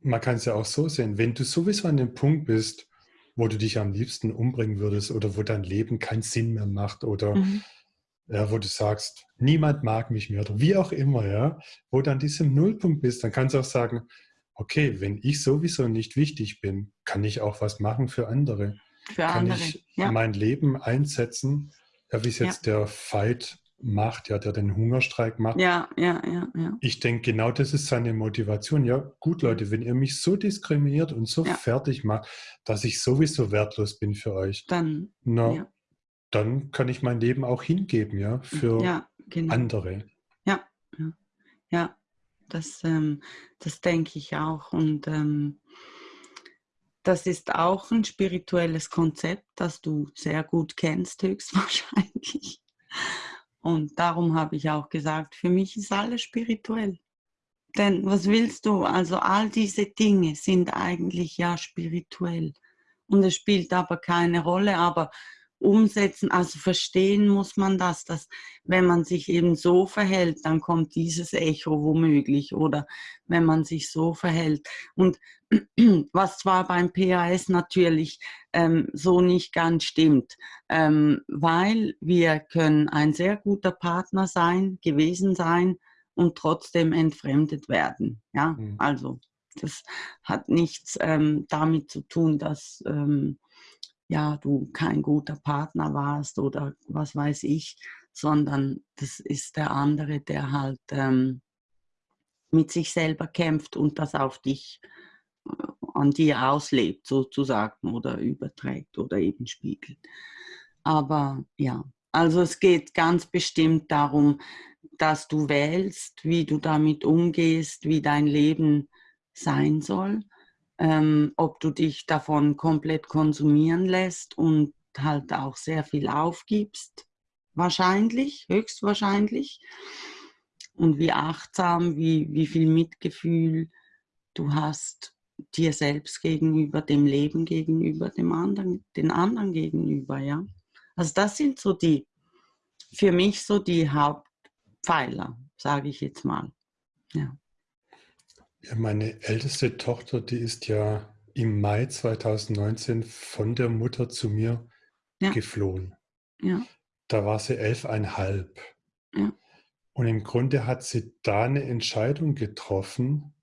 A: man kann es ja auch so sehen, wenn du sowieso an dem Punkt bist, wo du dich am liebsten umbringen würdest oder wo dein Leben keinen Sinn mehr macht oder mhm. ja, wo du sagst, niemand mag mich mehr oder wie auch immer, ja, wo du an diesem Nullpunkt bist, dann kannst du auch sagen, okay, wenn ich sowieso nicht wichtig bin, kann ich auch was machen für andere.
B: Für kann
A: andere. ich ja. mein Leben einsetzen, ja, wie es jetzt ja. der Fight macht, ja, der den Hungerstreik macht.
B: Ja, ja, ja, ja.
A: Ich denke, genau das ist seine Motivation. Ja, gut, Leute, wenn ihr mich so diskriminiert und so ja. fertig macht, dass ich sowieso wertlos bin für euch,
B: dann,
A: na, ja. dann kann ich mein Leben auch hingeben, ja, für ja, genau. andere.
B: Ja, ja, ja. Das, ähm, das denke ich auch. Und ähm, das ist auch ein spirituelles Konzept, das du sehr gut kennst, höchstwahrscheinlich. Und darum habe ich auch gesagt, für mich ist alles spirituell. Denn was willst du? Also all diese Dinge sind eigentlich ja spirituell. Und es spielt aber keine Rolle. Aber umsetzen, also verstehen muss man das, dass wenn man sich eben so verhält, dann kommt dieses Echo womöglich oder wenn man sich so verhält. Und [clears throat] was zwar beim PAS natürlich ähm, so nicht ganz stimmt, ähm, weil wir können ein sehr guter Partner sein, gewesen sein und trotzdem entfremdet werden. Ja, mhm. also das hat nichts ähm, damit zu tun, dass ähm, ja, du kein guter Partner warst oder was weiß ich, sondern das ist der andere, der halt ähm, mit sich selber kämpft und das auf dich, äh, an dir auslebt sozusagen oder überträgt oder eben spiegelt. Aber ja, also es geht ganz bestimmt darum, dass du wählst, wie du damit umgehst, wie dein Leben sein soll ähm, ob du dich davon komplett konsumieren lässt und halt auch sehr viel aufgibst wahrscheinlich, höchstwahrscheinlich. Und wie achtsam, wie, wie viel Mitgefühl du hast dir selbst gegenüber, dem Leben gegenüber, dem anderen, den anderen gegenüber, ja. Also das sind so die, für mich so die Hauptpfeiler, sage ich jetzt mal. Ja.
A: Ja. Meine älteste Tochter, die ist ja im Mai 2019 von der Mutter zu mir ja. geflohen. Ja. Da war sie elfeinhalb. Ja. Und im Grunde hat sie da eine Entscheidung getroffen,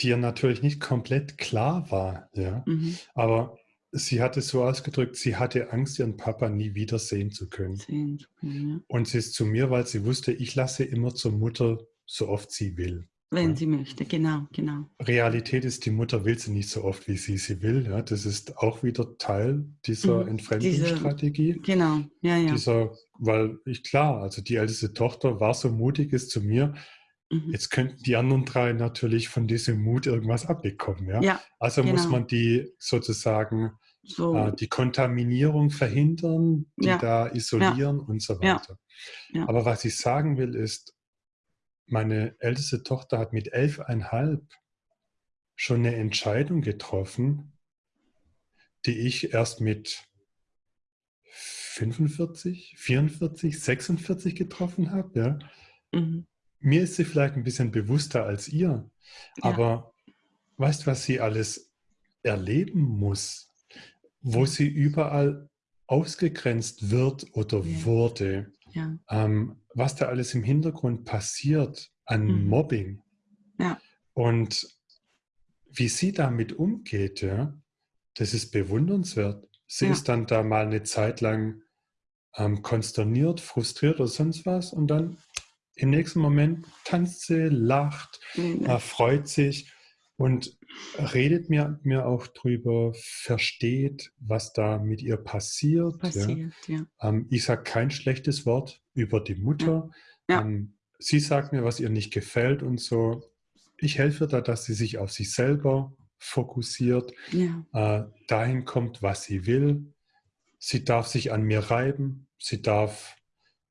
A: die ja natürlich nicht komplett klar war. Ja? Mhm. Aber sie hat es so ausgedrückt, sie hatte Angst, ihren Papa nie wieder sehen zu können. Sehen ja. Und sie ist zu mir, weil sie wusste, ich lasse immer zur Mutter, so oft sie will.
B: Wenn sie möchte, genau, genau.
A: Realität ist, die Mutter will sie nicht so oft, wie sie sie will. Ja, das ist auch wieder Teil dieser mhm. Entfremdungsstrategie.
B: genau, ja, ja.
A: Dieser, weil ich klar, also die älteste Tochter war so mutig, ist zu mir, Mhm. Jetzt könnten die anderen drei natürlich von diesem Mut irgendwas abbekommen. Ja? ja also genau. muss man die sozusagen so. äh, die Kontaminierung verhindern, die ja. da isolieren und so weiter. Aber was ich sagen will ist, meine älteste Tochter hat mit elfeinhalb schon eine Entscheidung getroffen, die ich erst mit 45, 44, 46 getroffen habe. Ja? Mhm mir ist sie vielleicht ein bisschen bewusster als ihr, ja. aber weißt du, was sie alles erleben muss, wo sie überall ausgegrenzt wird oder ja. wurde, ja. Ähm, was da alles im Hintergrund passiert an mhm. Mobbing und wie sie damit umgeht, ja, das ist bewundernswert. Sie ist dann da mal eine Zeit lang ähm, konsterniert, frustriert oder sonst was und dann im nächsten Moment tanzt sie, lacht, mhm. äh, freut sich und redet mir, mir auch drüber, versteht, was da mit ihr passiert. passiert ja. Ja. Ähm, ich sage kein schlechtes Wort über die Mutter. Ja. Ähm, sie sagt mir, was ihr nicht gefällt und so. Ich helfe da, dass sie sich auf sich selber fokussiert, äh, dahin kommt, was sie will. Sie darf sich an mir reiben, sie darf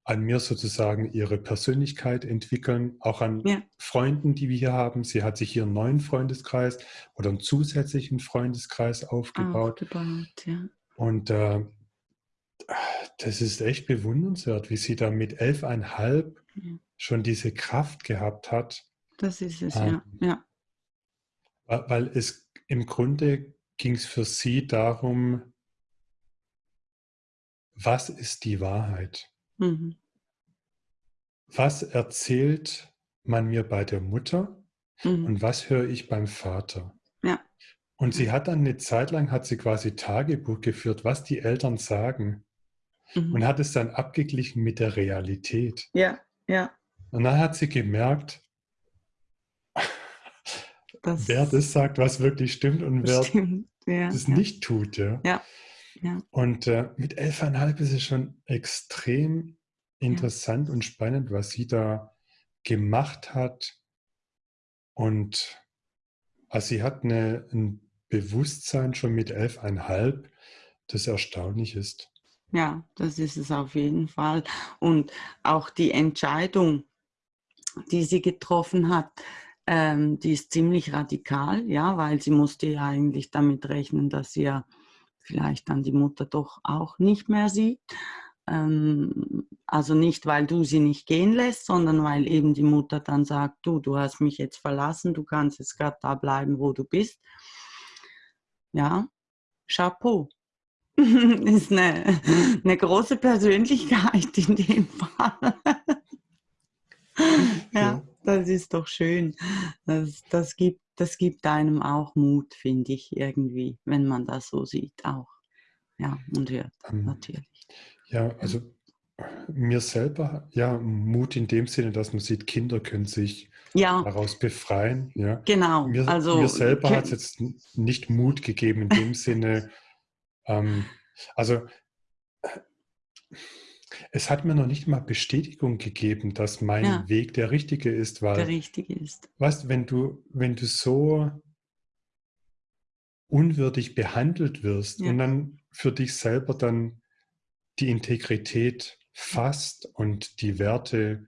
A: an mir sozusagen ihre Persönlichkeit entwickeln, auch an ja. Freunden, die wir hier haben. Sie hat sich hier einen neuen Freundeskreis oder einen zusätzlichen Freundeskreis aufgebaut. aufgebaut ja. Und äh, das ist echt bewundernswert, wie sie da mit elfeinhalb ja. schon diese Kraft gehabt hat.
B: Das ist es, ähm, ja.
A: ja. Weil es im Grunde ging es für sie darum, was ist die Wahrheit? Mhm. Was erzählt man mir bei der Mutter mhm. und was höre ich beim Vater? Ja. Und sie hat dann eine Zeit lang, hat sie quasi Tagebuch geführt, was die Eltern sagen mhm. und hat es dann abgeglichen mit der Realität.
B: Ja, ja.
A: Und dann hat sie gemerkt, [laughs] das wer das sagt, was wirklich stimmt und wer stimmt. Ja, das ja. nicht tut. Ja. ja. Und äh, mit elfeinhalb ist es schon extrem interessant und spannend, was sie da gemacht hat. Und also sie hat eine, ein Bewusstsein schon mit elfeinhalb, das erstaunlich ist.
B: Ja, das ist es auf jeden Fall. Und auch die Entscheidung, die sie getroffen hat, ähm, die ist ziemlich radikal, ja, weil sie musste ja eigentlich damit rechnen, dass sie ja vielleicht dann die Mutter doch auch nicht mehr sieht. Ähm, also nicht, weil du sie nicht gehen lässt, sondern weil eben die Mutter dann sagt, du, du hast mich jetzt verlassen, du kannst jetzt gerade da bleiben, wo du bist. Ja, Chapeau. [laughs] ist eine, eine große Persönlichkeit in dem Fall. ja, das ist doch schön. Das, das gibt das gibt einem auch Mut, finde ich, irgendwie, wenn man das so sieht, auch. Ja, und hört, ähm, natürlich.
A: Ja, also mir selber, ja, Mut in dem Sinne, dass man sieht, Kinder können sich ja. daraus befreien. Ja.
B: Genau.
A: Mir, also, mir selber hat es jetzt nicht Mut gegeben in dem Sinne, ähm, also es hat mir noch nicht mal Bestätigung gegeben, dass mein ja. Weg der richtige ist, weil
B: der richtige ist.
A: Weißt, wenn du, wenn du so unwürdig behandelt wirst ja. und dann für dich selber dann die Integrität fasst und die Werte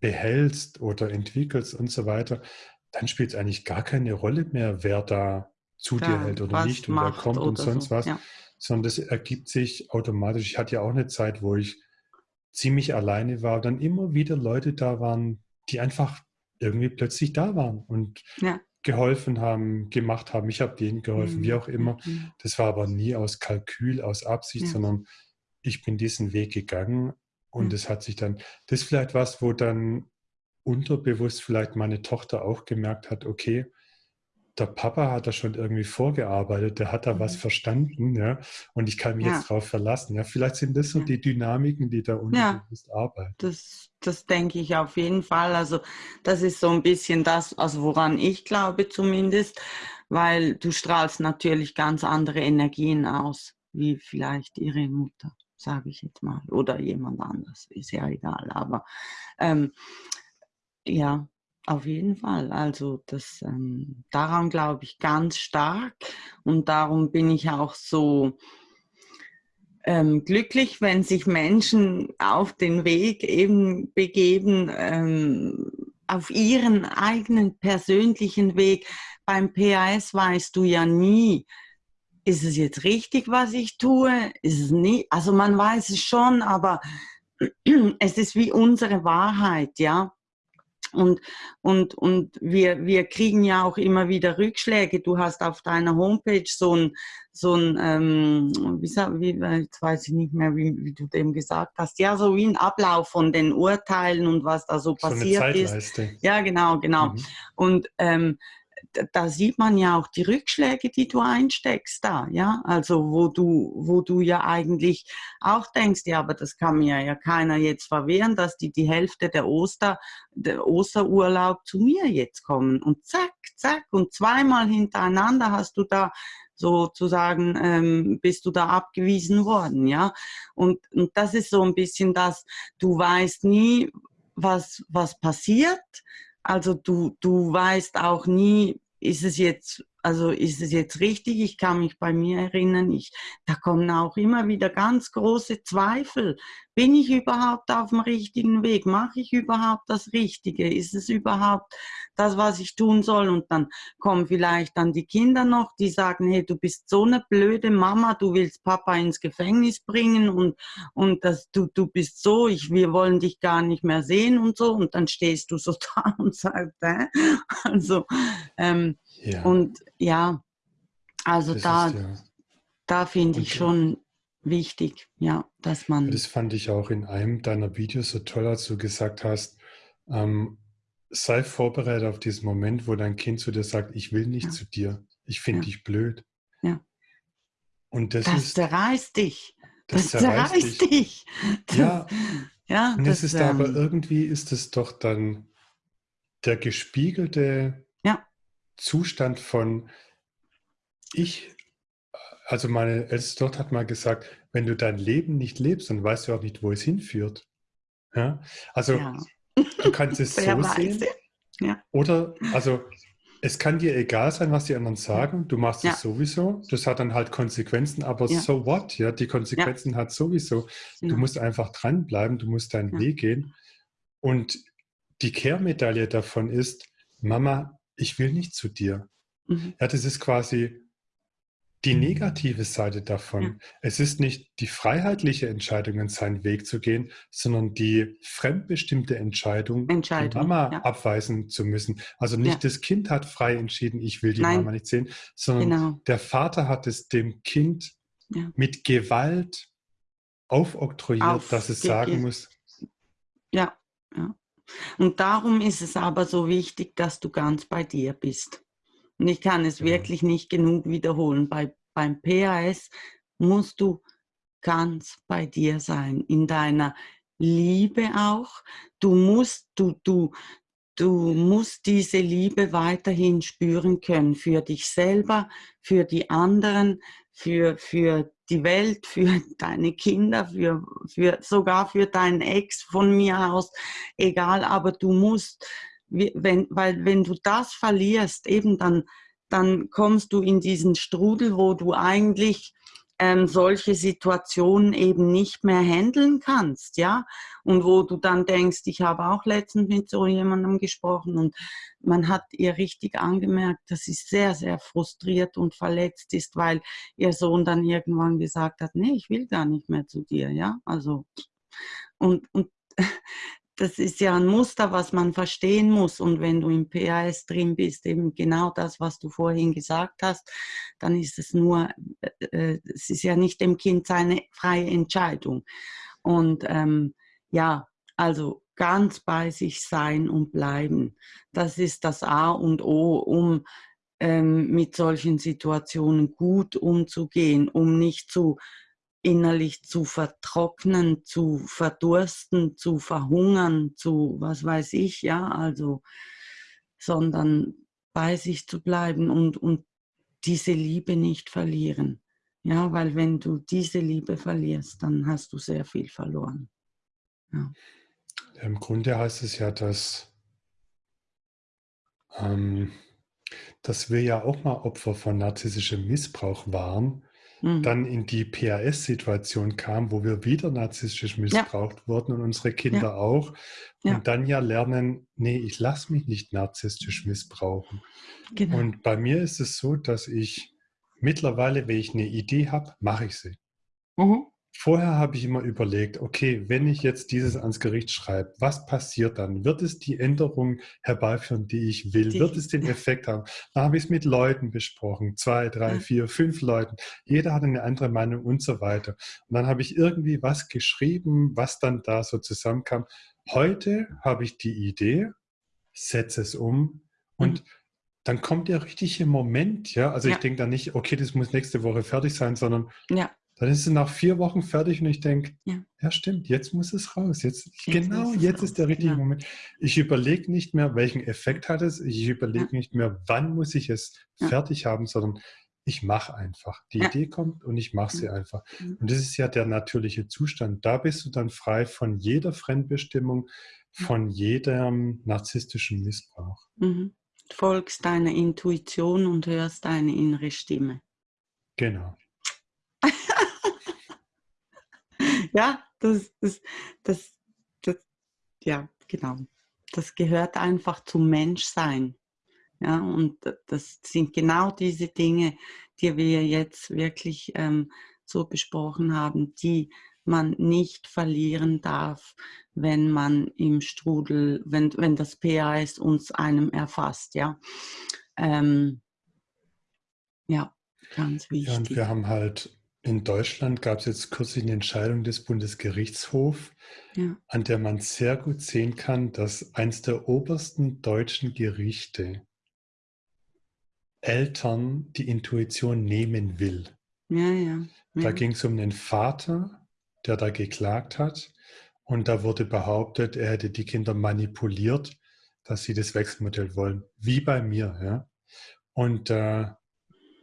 A: behältst oder entwickelst und so weiter, dann spielt es eigentlich gar keine Rolle mehr, wer da zu ja, dir hält oder nicht und wer kommt und sonst so. was, ja. sondern das ergibt sich automatisch. Ich hatte ja auch eine Zeit, wo ich ziemlich alleine war, dann immer wieder Leute da waren, die einfach irgendwie plötzlich da waren und ja. geholfen haben, gemacht haben. Ich habe denen geholfen, mhm. wie auch immer. Mhm. Das war aber nie aus Kalkül, aus Absicht, sondern ich bin diesen Weg gegangen und es hat sich dann, das ist vielleicht was, wo dann unterbewusst vielleicht meine Tochter auch gemerkt hat, okay, der Papa hat da schon irgendwie vorgearbeitet, der hat da mhm. was verstanden, ja, und ich kann mich ja. jetzt drauf verlassen. Ja, vielleicht sind das so ja. die Dynamiken, die da unterbewusst ja, arbeiten.
B: Das, das denke ich auf jeden Fall. Also das ist so ein bisschen das, also woran ich glaube zumindest, weil du strahlst natürlich ganz andere Energien aus, wie vielleicht ihre Mutter, sage ich jetzt mal, oder jemand anders, ist ja egal. Aber ähm, ja, auf jeden Fall. Also das, ähm, daran glaube ich ganz stark und darum bin ich auch so ähm, glücklich, wenn sich Menschen auf den Weg eben begeben, ähm, auf ihren eigenen persönlichen Weg. Beim PAS weißt du ja nie, ist es jetzt richtig, was ich tue? Ist es nicht? Also man weiß es schon, aber [clears throat] es ist wie unsere Wahrheit, ja. Und, und, und wir, wir kriegen ja auch immer wieder Rückschläge. Du hast auf deiner Homepage so ein, so ein ähm, wie, wie, jetzt weiß ich nicht mehr, wie, wie du dem gesagt hast, ja, so wie ein Ablauf von den Urteilen und was da so, so passiert ist. Ja, genau, genau. Mhm. Und ähm, da sieht man ja auch die Rückschläge, die du einsteckst da, ja, also wo du, wo du ja eigentlich auch denkst, ja, aber das kann mir ja keiner jetzt verwehren, dass die die Hälfte der Oster, der Osterurlaub zu mir jetzt kommen und zack, zack und zweimal hintereinander hast du da sozusagen ähm, bist du da abgewiesen worden, ja. Und, und das ist so ein bisschen das, du weißt nie, was, was passiert, also du, du weißt auch nie, ist es jetzt also ist es jetzt richtig? Ich kann mich bei mir erinnern, ich, da kommen auch immer wieder ganz große Zweifel. Bin ich überhaupt auf dem richtigen Weg? Mache ich überhaupt das Richtige? Ist es überhaupt das, was ich tun soll? Und dann kommen vielleicht dann die Kinder noch, die sagen, hey, du bist so eine blöde Mama, du willst Papa ins Gefängnis bringen und, und das, du, du bist so, ich, wir wollen dich gar nicht mehr sehen und so. Und dann stehst du so [laughs] da und sagst, äh? also, ähm, ja. Und ja, also das da, ja. da finde ich schon wichtig, ja, dass man.
A: Das fand ich auch in einem deiner Videos so toll, als du gesagt hast, ähm, sei vorbereitet auf diesen Moment, wo dein Kind zu dir sagt, ich will nicht ja. zu dir, ich finde dich blöd.
B: Ja.
A: Und das,
B: das
A: ist,
B: zerreißt dich. Das, das zerreißt, zerreißt dich. dich.
A: Ja. ja. Und das, ist ähm, aber irgendwie ist es doch dann der gespiegelte Zustand von ich, also meine älteste Tochter hat mal gesagt, wenn du dein Leben nicht lebst, dann weißt du auch nicht, wo es hinführt. Ja? Also ja. du kannst es [laughs] so sehen. Ja. Oder, also es kann dir egal sein, was die anderen sagen, du machst es sowieso, das hat dann halt Konsequenzen, aber so what, ja, die Konsequenzen hat sowieso. Du musst einfach dranbleiben, du musst deinen Weg gehen. Und die Kehrmedaille davon ist, Mama, ich will nicht zu dir. Mhm. Ja, das ist quasi die negative Seite davon. Ja. Es ist nicht die freiheitliche Entscheidung, seinen Weg zu gehen, sondern die fremdbestimmte Entscheidung, Entscheidung die Mama ja. abweisen zu müssen. Also nicht ja. das Kind hat frei entschieden, ich will die Nein. Mama nicht sehen, sondern genau. der Vater hat es dem Kind mit Gewalt aufoktroyiert, Auf, dass es sagen muss.
B: Ja. Und darum ist es aber so wichtig, dass du ganz bei dir bist. Und ich kann es ja. wirklich nicht genug wiederholen. Bei, beim PAS musst du ganz bei dir sein, in deiner Liebe auch. Du musst, du, du, du musst diese Liebe weiterhin spüren können für dich selber, für die anderen, für, für die Welt, für [laughs] deine Kinder, für, für, sogar für deinen Ex von mir aus, egal, aber du musst, wenn, weil wenn du das verlierst, eben dann, dann kommst du in diesen Strudel, wo du eigentlich ähm, solche Situationen eben nicht mehr handeln kannst, ja, und wo du dann denkst, ich habe auch letztens mit so jemandem gesprochen und man hat ihr richtig angemerkt, dass sie sehr, sehr frustriert und verletzt ist, weil ihr Sohn dann irgendwann gesagt hat, nee, ich will gar nicht mehr zu dir, ja, also und, und das ist ja ein Muster, was man verstehen muss. Und wenn du im PAS drin bist, eben genau das, was du vorhin gesagt hast, dann ist es nur, äh, äh, es ist ja nicht dem Kind seine freie Entscheidung. Und ähm, ja, also ganz bei sich sein und bleiben, das ist das A und O, um ähm, mit solchen Situationen gut umzugehen, um nicht zu innerlich zu vertrocknen, zu verdursten, zu verhungern, zu was weiß ich, ja, also, sondern bei sich zu bleiben und, und diese Liebe nicht verlieren. Ja, weil wenn du diese Liebe verlierst, dann hast du sehr viel verloren.
A: Ja. Im Grunde heißt es ja, dass, ähm, dass wir ja auch mal Opfer von narzisstischem Missbrauch waren mhm. dann in die PAS-Situation kam, wo wir wieder narzisstisch missbraucht ja. wurden und unsere Kinder ja. auch. Ja. Und dann ja lernen, nee, ich lasse mich nicht narzisstisch missbrauchen. Genau. Und bei mir ist es so, dass ich mittlerweile, wenn ich eine Idee habe, mache ich sie. Mhm. Vorher habe ich immer überlegt, okay, wenn ich jetzt dieses ans Gericht schreibe, was passiert dann? Wird es die Änderung herbeiführen, die ich will? Die, Wird es den [laughs] Effekt haben? Dann habe ich es mit Leuten besprochen, zwei, drei, vier, fünf Leuten. Jeder hat eine andere Meinung und so weiter. Und dann habe ich irgendwie was geschrieben, was dann da so zusammenkam. Heute habe ich die Idee, setze es um und mhm. dann kommt der richtige Moment, ja. Also ja. ich denke da nicht, okay, das muss nächste Woche fertig sein, sondern ja dann ist es nach vier Wochen fertig und ich denke, ja. ja, stimmt, jetzt muss es raus. Jetzt, jetzt genau, jetzt raus. ist der richtige ja. Moment. Ich überlege nicht mehr, welchen Effekt hat es. Ich überlege ja. nicht mehr, wann muss ich es fertig haben, sondern ich mache einfach. Die Idee kommt und ich mache sie einfach. Und das ist ja der natürliche Zustand. Da bist du dann frei von jeder Fremdbestimmung, von jedem narzisstischen Missbrauch.
B: Mhm. Folgst deiner Intuition und hörst deine innere Stimme.
A: Genau. [laughs] [laughs]
B: ja, das, das, das, das, ja, genau. Das gehört einfach zum Menschsein. Ja, und das sind genau diese Dinge, die wir jetzt wirklich ähm, so besprochen haben, die man nicht verlieren darf, wenn man im Strudel, wenn, wenn das PAS uns einem erfasst. Ja, ähm, ja ganz wichtig. Ja,
A: und wir haben halt in Deutschland gab es jetzt kürzlich eine Entscheidung des Bundesgerichtshofs, ja. an der man sehr gut sehen kann, dass eines der obersten deutschen Gerichte Eltern die Intuition nehmen will.
B: Ja, ja.
A: Da ging es um einen Vater, der da geklagt hat und da wurde behauptet, er hätte die Kinder manipuliert, dass sie das Wechselmodell wollen, wie bei mir. Ja? Und äh,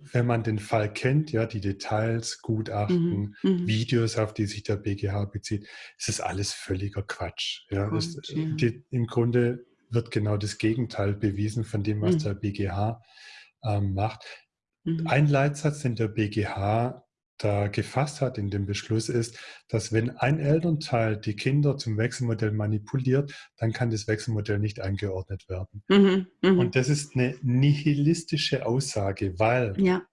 A: wenn man den Fall kennt, ja, die Details, Gutachten, mhm, mhm. Videos, auf die sich der BGH bezieht, ist es alles völliger Quatsch. Ja. Gut, es, ja. Die, Im Grunde wird genau das Gegenteil bewiesen von dem, was mhm. der BGH ähm, macht. Mhm. Ein Leitsatz, den der BGH da gefasst hat in dem Beschluss ist, dass wenn ein Elternteil die Kinder zum Wechselmodell manipuliert, dann kann das Wechselmodell nicht eingeordnet werden. Mhm, mh. Und das ist eine nihilistische Aussage, weil ja.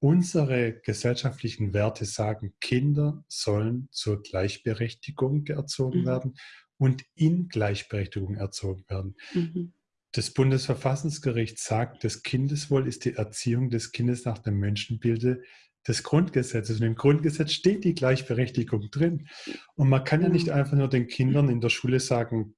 A: unsere gesellschaftlichen Werte sagen, Kinder sollen zur Gleichberechtigung erzogen mhm. werden und in Gleichberechtigung erzogen werden. Mhm. Das Bundesverfassungsgericht sagt, das Kindeswohl ist die Erziehung des Kindes nach dem Menschenbilde des Grundgesetzes. Und im Grundgesetz steht die Gleichberechtigung drin. Und man kann ja nicht einfach nur den Kindern in der Schule sagen,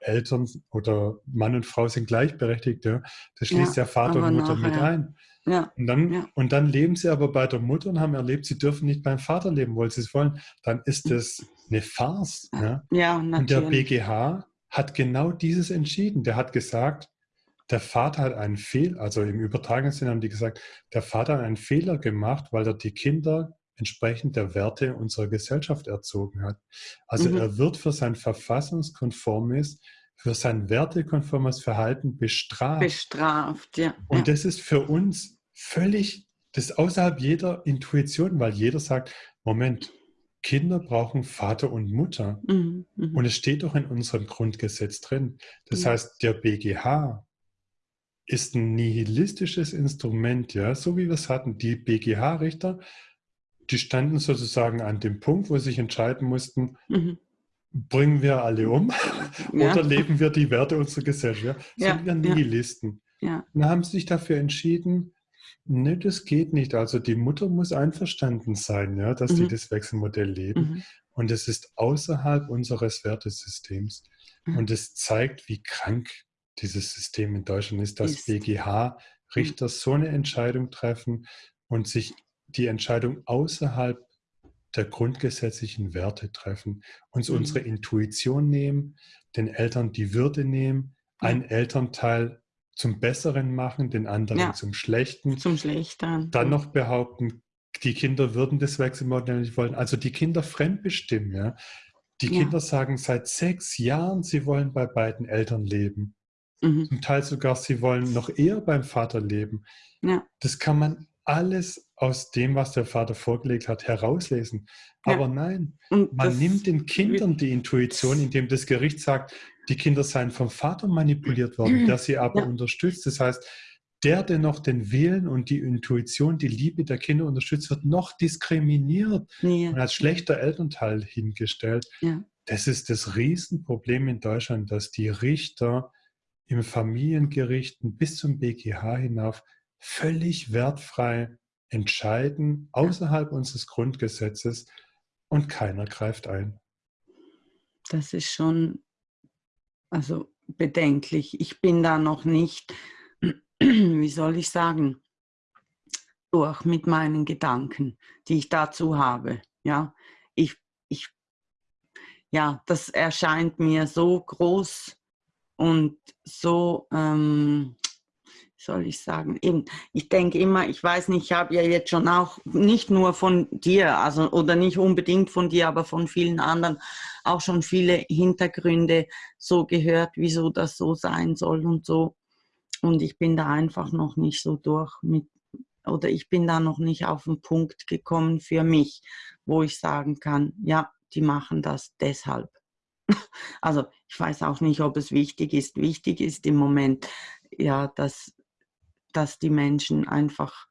A: Eltern oder Mann und Frau sind gleichberechtigt. Ja. Das schließt ja, ja Vater und Mutter nachher. mit ein. Ja. Und, dann, ja. und dann leben sie aber bei der Mutter und haben erlebt, sie dürfen nicht beim Vater leben, weil sie es wollen. Dann ist das eine Farce. Ja, ja natürlich. Und der BGH hat genau dieses entschieden. Der hat gesagt, der Vater hat einen Fehler, also im übertragenen Sinne haben die gesagt, der Vater hat einen Fehler gemacht, weil er die Kinder entsprechend der Werte unserer Gesellschaft erzogen hat. Also mhm. er wird für sein verfassungskonformes, für sein wertekonformes Verhalten bestraft.
B: Bestraft, ja.
A: Und
B: ja.
A: das ist für uns völlig das ist außerhalb jeder Intuition, weil jeder sagt, Moment, Kinder brauchen Vater und Mutter. Mhm, mh. Und es steht doch in unserem Grundgesetz drin. Das ja. heißt, der BGH ist ein nihilistisches Instrument, ja, so wie wir es hatten. Die BGH-Richter, die standen sozusagen an dem Punkt, wo sie sich entscheiden mussten, mhm. bringen wir alle um ja. oder leben wir die Werte unserer Gesellschaft? Ja? Sind wir Nihilisten? Ja. Dann haben sie sich dafür entschieden, Ne, das geht nicht. Also die Mutter muss einverstanden sein, ja, dass mhm. die das Wechselmodell leben. Mhm. Und es ist außerhalb unseres Wertesystems. Mhm. Und es zeigt, wie krank dieses System in Deutschland ist, dass BGH-Richter mhm. so eine Entscheidung treffen und sich die Entscheidung außerhalb der grundgesetzlichen Werte treffen, uns mhm. unsere Intuition nehmen, den Eltern die Würde nehmen, ein Elternteil zum Besseren machen, den anderen ja. zum Schlechten.
B: Zum Schlechten.
A: Dann noch behaupten, die Kinder würden das Wechselmodell nicht wollen. Also die Kinder fremdbestimmen, ja. Die ja. Kinder sagen seit sechs Jahren, sie wollen bei beiden Eltern leben. Mhm. Zum Teil sogar, sie wollen noch eher beim Vater leben. Ja. Das kann man alles aus dem, was der Vater vorgelegt hat, herauslesen. Aber ja. nein, Und man nimmt den Kindern die Intuition, indem das Gericht sagt, die Kinder seien vom Vater manipuliert worden, [clears throat] der sie aber ja. unterstützt. Das heißt, der, der noch den Willen und die Intuition, die Liebe der Kinder unterstützt, wird noch diskriminiert ja. und als schlechter Elternteil hingestellt. Ja. Das ist das Riesenproblem in Deutschland, dass die Richter im Familiengerichten bis zum BGH hinauf völlig wertfrei entscheiden, außerhalb unseres Grundgesetzes und keiner greift ein.
B: Das ist schon also bedenklich. Ich bin da noch nicht, [clears throat] wie soll ich sagen, durch mit meinen Gedanken, die ich dazu habe. Ja, ich, ich, ja, das erscheint mir so groß und so, ähm, soll ich sagen, eben, ich denke immer, ich weiß nicht, ich habe ja jetzt schon auch nicht nur von dir, also oder nicht unbedingt von dir, aber von vielen anderen auch schon viele Hintergründe so gehört, wieso das so sein soll und so. Und ich bin da einfach noch nicht so durch mit, oder ich bin da noch nicht auf den Punkt gekommen für mich, wo ich sagen kann, ja, die machen das deshalb. [laughs] Also ich weiß auch nicht, ob es wichtig ist. Wichtig ist im Moment, ja, dass dass die Menschen einfach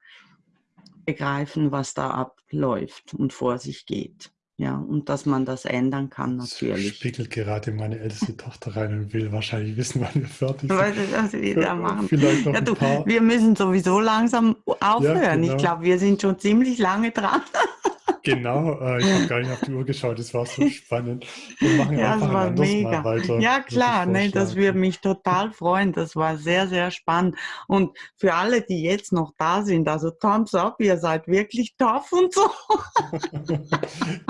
B: begreifen, was da abläuft und vor sich geht. Ja, und dass man das ändern kann natürlich.
A: spiegelt gerade meine älteste [laughs] Tochter rein und will wahrscheinlich wissen, wann wir fertig sind.
B: Was, was wir da machen. Vielleicht noch ja, du, wir müssen sowieso langsam aufhören. Ja, genau. Ich glaube, wir sind schon ziemlich lange dran. [laughs]
A: Genau, äh, ich habe gar nicht auf die Uhr geschaut, das war so spannend. Wir machen ja, einfach das war mega. weiter.
B: Ja, klar, ne, das würde mich total freuen. Das war sehr, sehr spannend. Und für alle, die jetzt noch da sind, also Thumbs up, ihr seid wirklich tough und so. [laughs]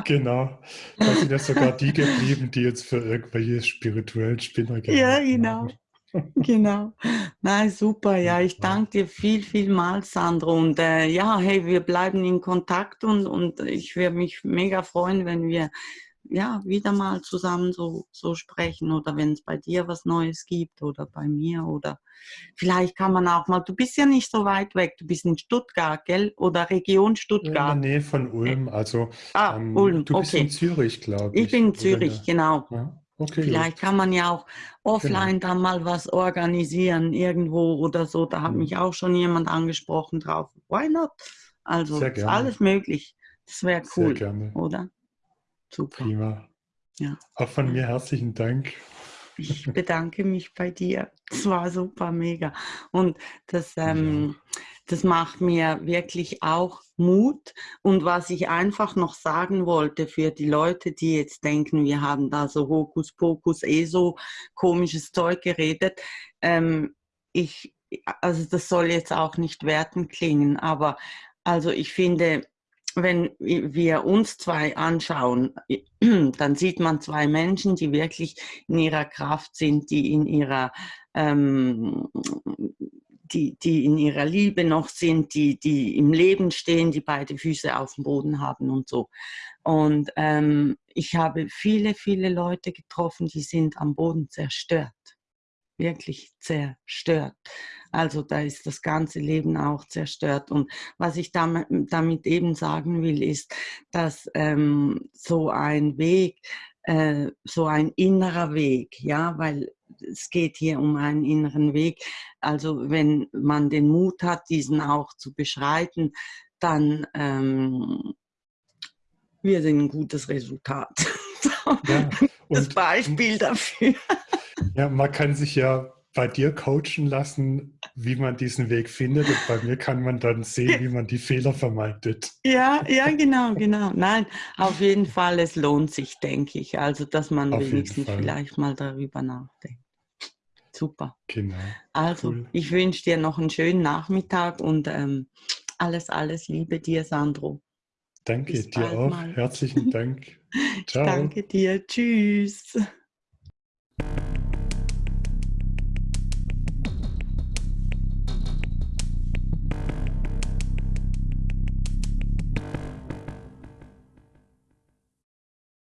A: genau, da sind ja sogar die geblieben, die jetzt für irgendwelche spirituellen Spinner
B: Ja, genau. Haben. [laughs] Genau. Nein, super. Ja, ich danke dir viel, vielmals, Sandro. Und äh, ja, hey, wir bleiben in Kontakt und, und ich würde mich mega freuen, wenn wir ja wieder mal zusammen so, so sprechen oder wenn es bei dir was Neues gibt oder bei mir oder vielleicht kann man auch mal, du bist ja nicht so weit weg, du bist in Stuttgart, gell? Oder Region Stuttgart.
A: In der Nähe von Ulm, also ah, ähm, Ulm, du bist okay. in Zürich, glaube
B: ich. Ich bin in Zürich, genau. Ja? Okay, Vielleicht gut. kann man ja auch offline genau. dann mal was organisieren irgendwo oder so. Da hat mhm. mich auch schon jemand angesprochen drauf. Why not? Also ist alles möglich. Das wäre cool, Sehr gerne. oder?
A: Super. Prima. Ja. Auch von mir herzlichen Dank.
B: Ich bedanke mich bei dir. Es war super, mega. Und das, ähm, ja. Das macht mir wirklich auch Mut. Und was ich einfach noch sagen wollte für die Leute, die jetzt denken, wir haben da so Hokuspokus, eh so komisches Zeug geredet. Ähm, ich, also das soll jetzt auch nicht werten klingen, aber also ich finde, wenn wir uns zwei anschauen, [clears throat] dann sieht man zwei Menschen, die wirklich in ihrer Kraft sind, die in ihrer, ähm, die, die in ihrer Liebe noch sind, die, die im Leben stehen, die beide Füße auf dem Boden haben und so. Und ähm, ich habe viele, viele Leute getroffen, die sind am Boden zerstört. wirklich zerstört. Also da ist das ganze Leben auch zerstört. Und was ich damit, damit eben sagen will, ist, dass ähm, so ein Weg, äh, so ein innerer Weg, ja, weil es geht hier um einen inneren Weg. Also wenn man den Mut hat, diesen auch zu beschreiten, dann ähm, wird ein gutes Resultat. [laughs] Ja, das Beispiel dafür.
A: Ja, man kann sich ja bei dir coachen lassen, wie man diesen Weg findet. Und bei mir kann man dann sehen, wie man die Fehler vermeidet.
B: Ja, ja, genau, genau. Nein, auf jeden Fall, es lohnt sich, denke ich. Also, dass man auf wenigstens vielleicht mal darüber nachdenkt. Super.
A: Genau.
B: Also, cool. ich wünsche dir noch einen schönen Nachmittag und ähm, alles, alles Liebe dir, Sandro.
A: Danke Bis dir auch. Mal. Herzlichen Dank. [laughs]
B: Ciao. danke dir. Tschüss.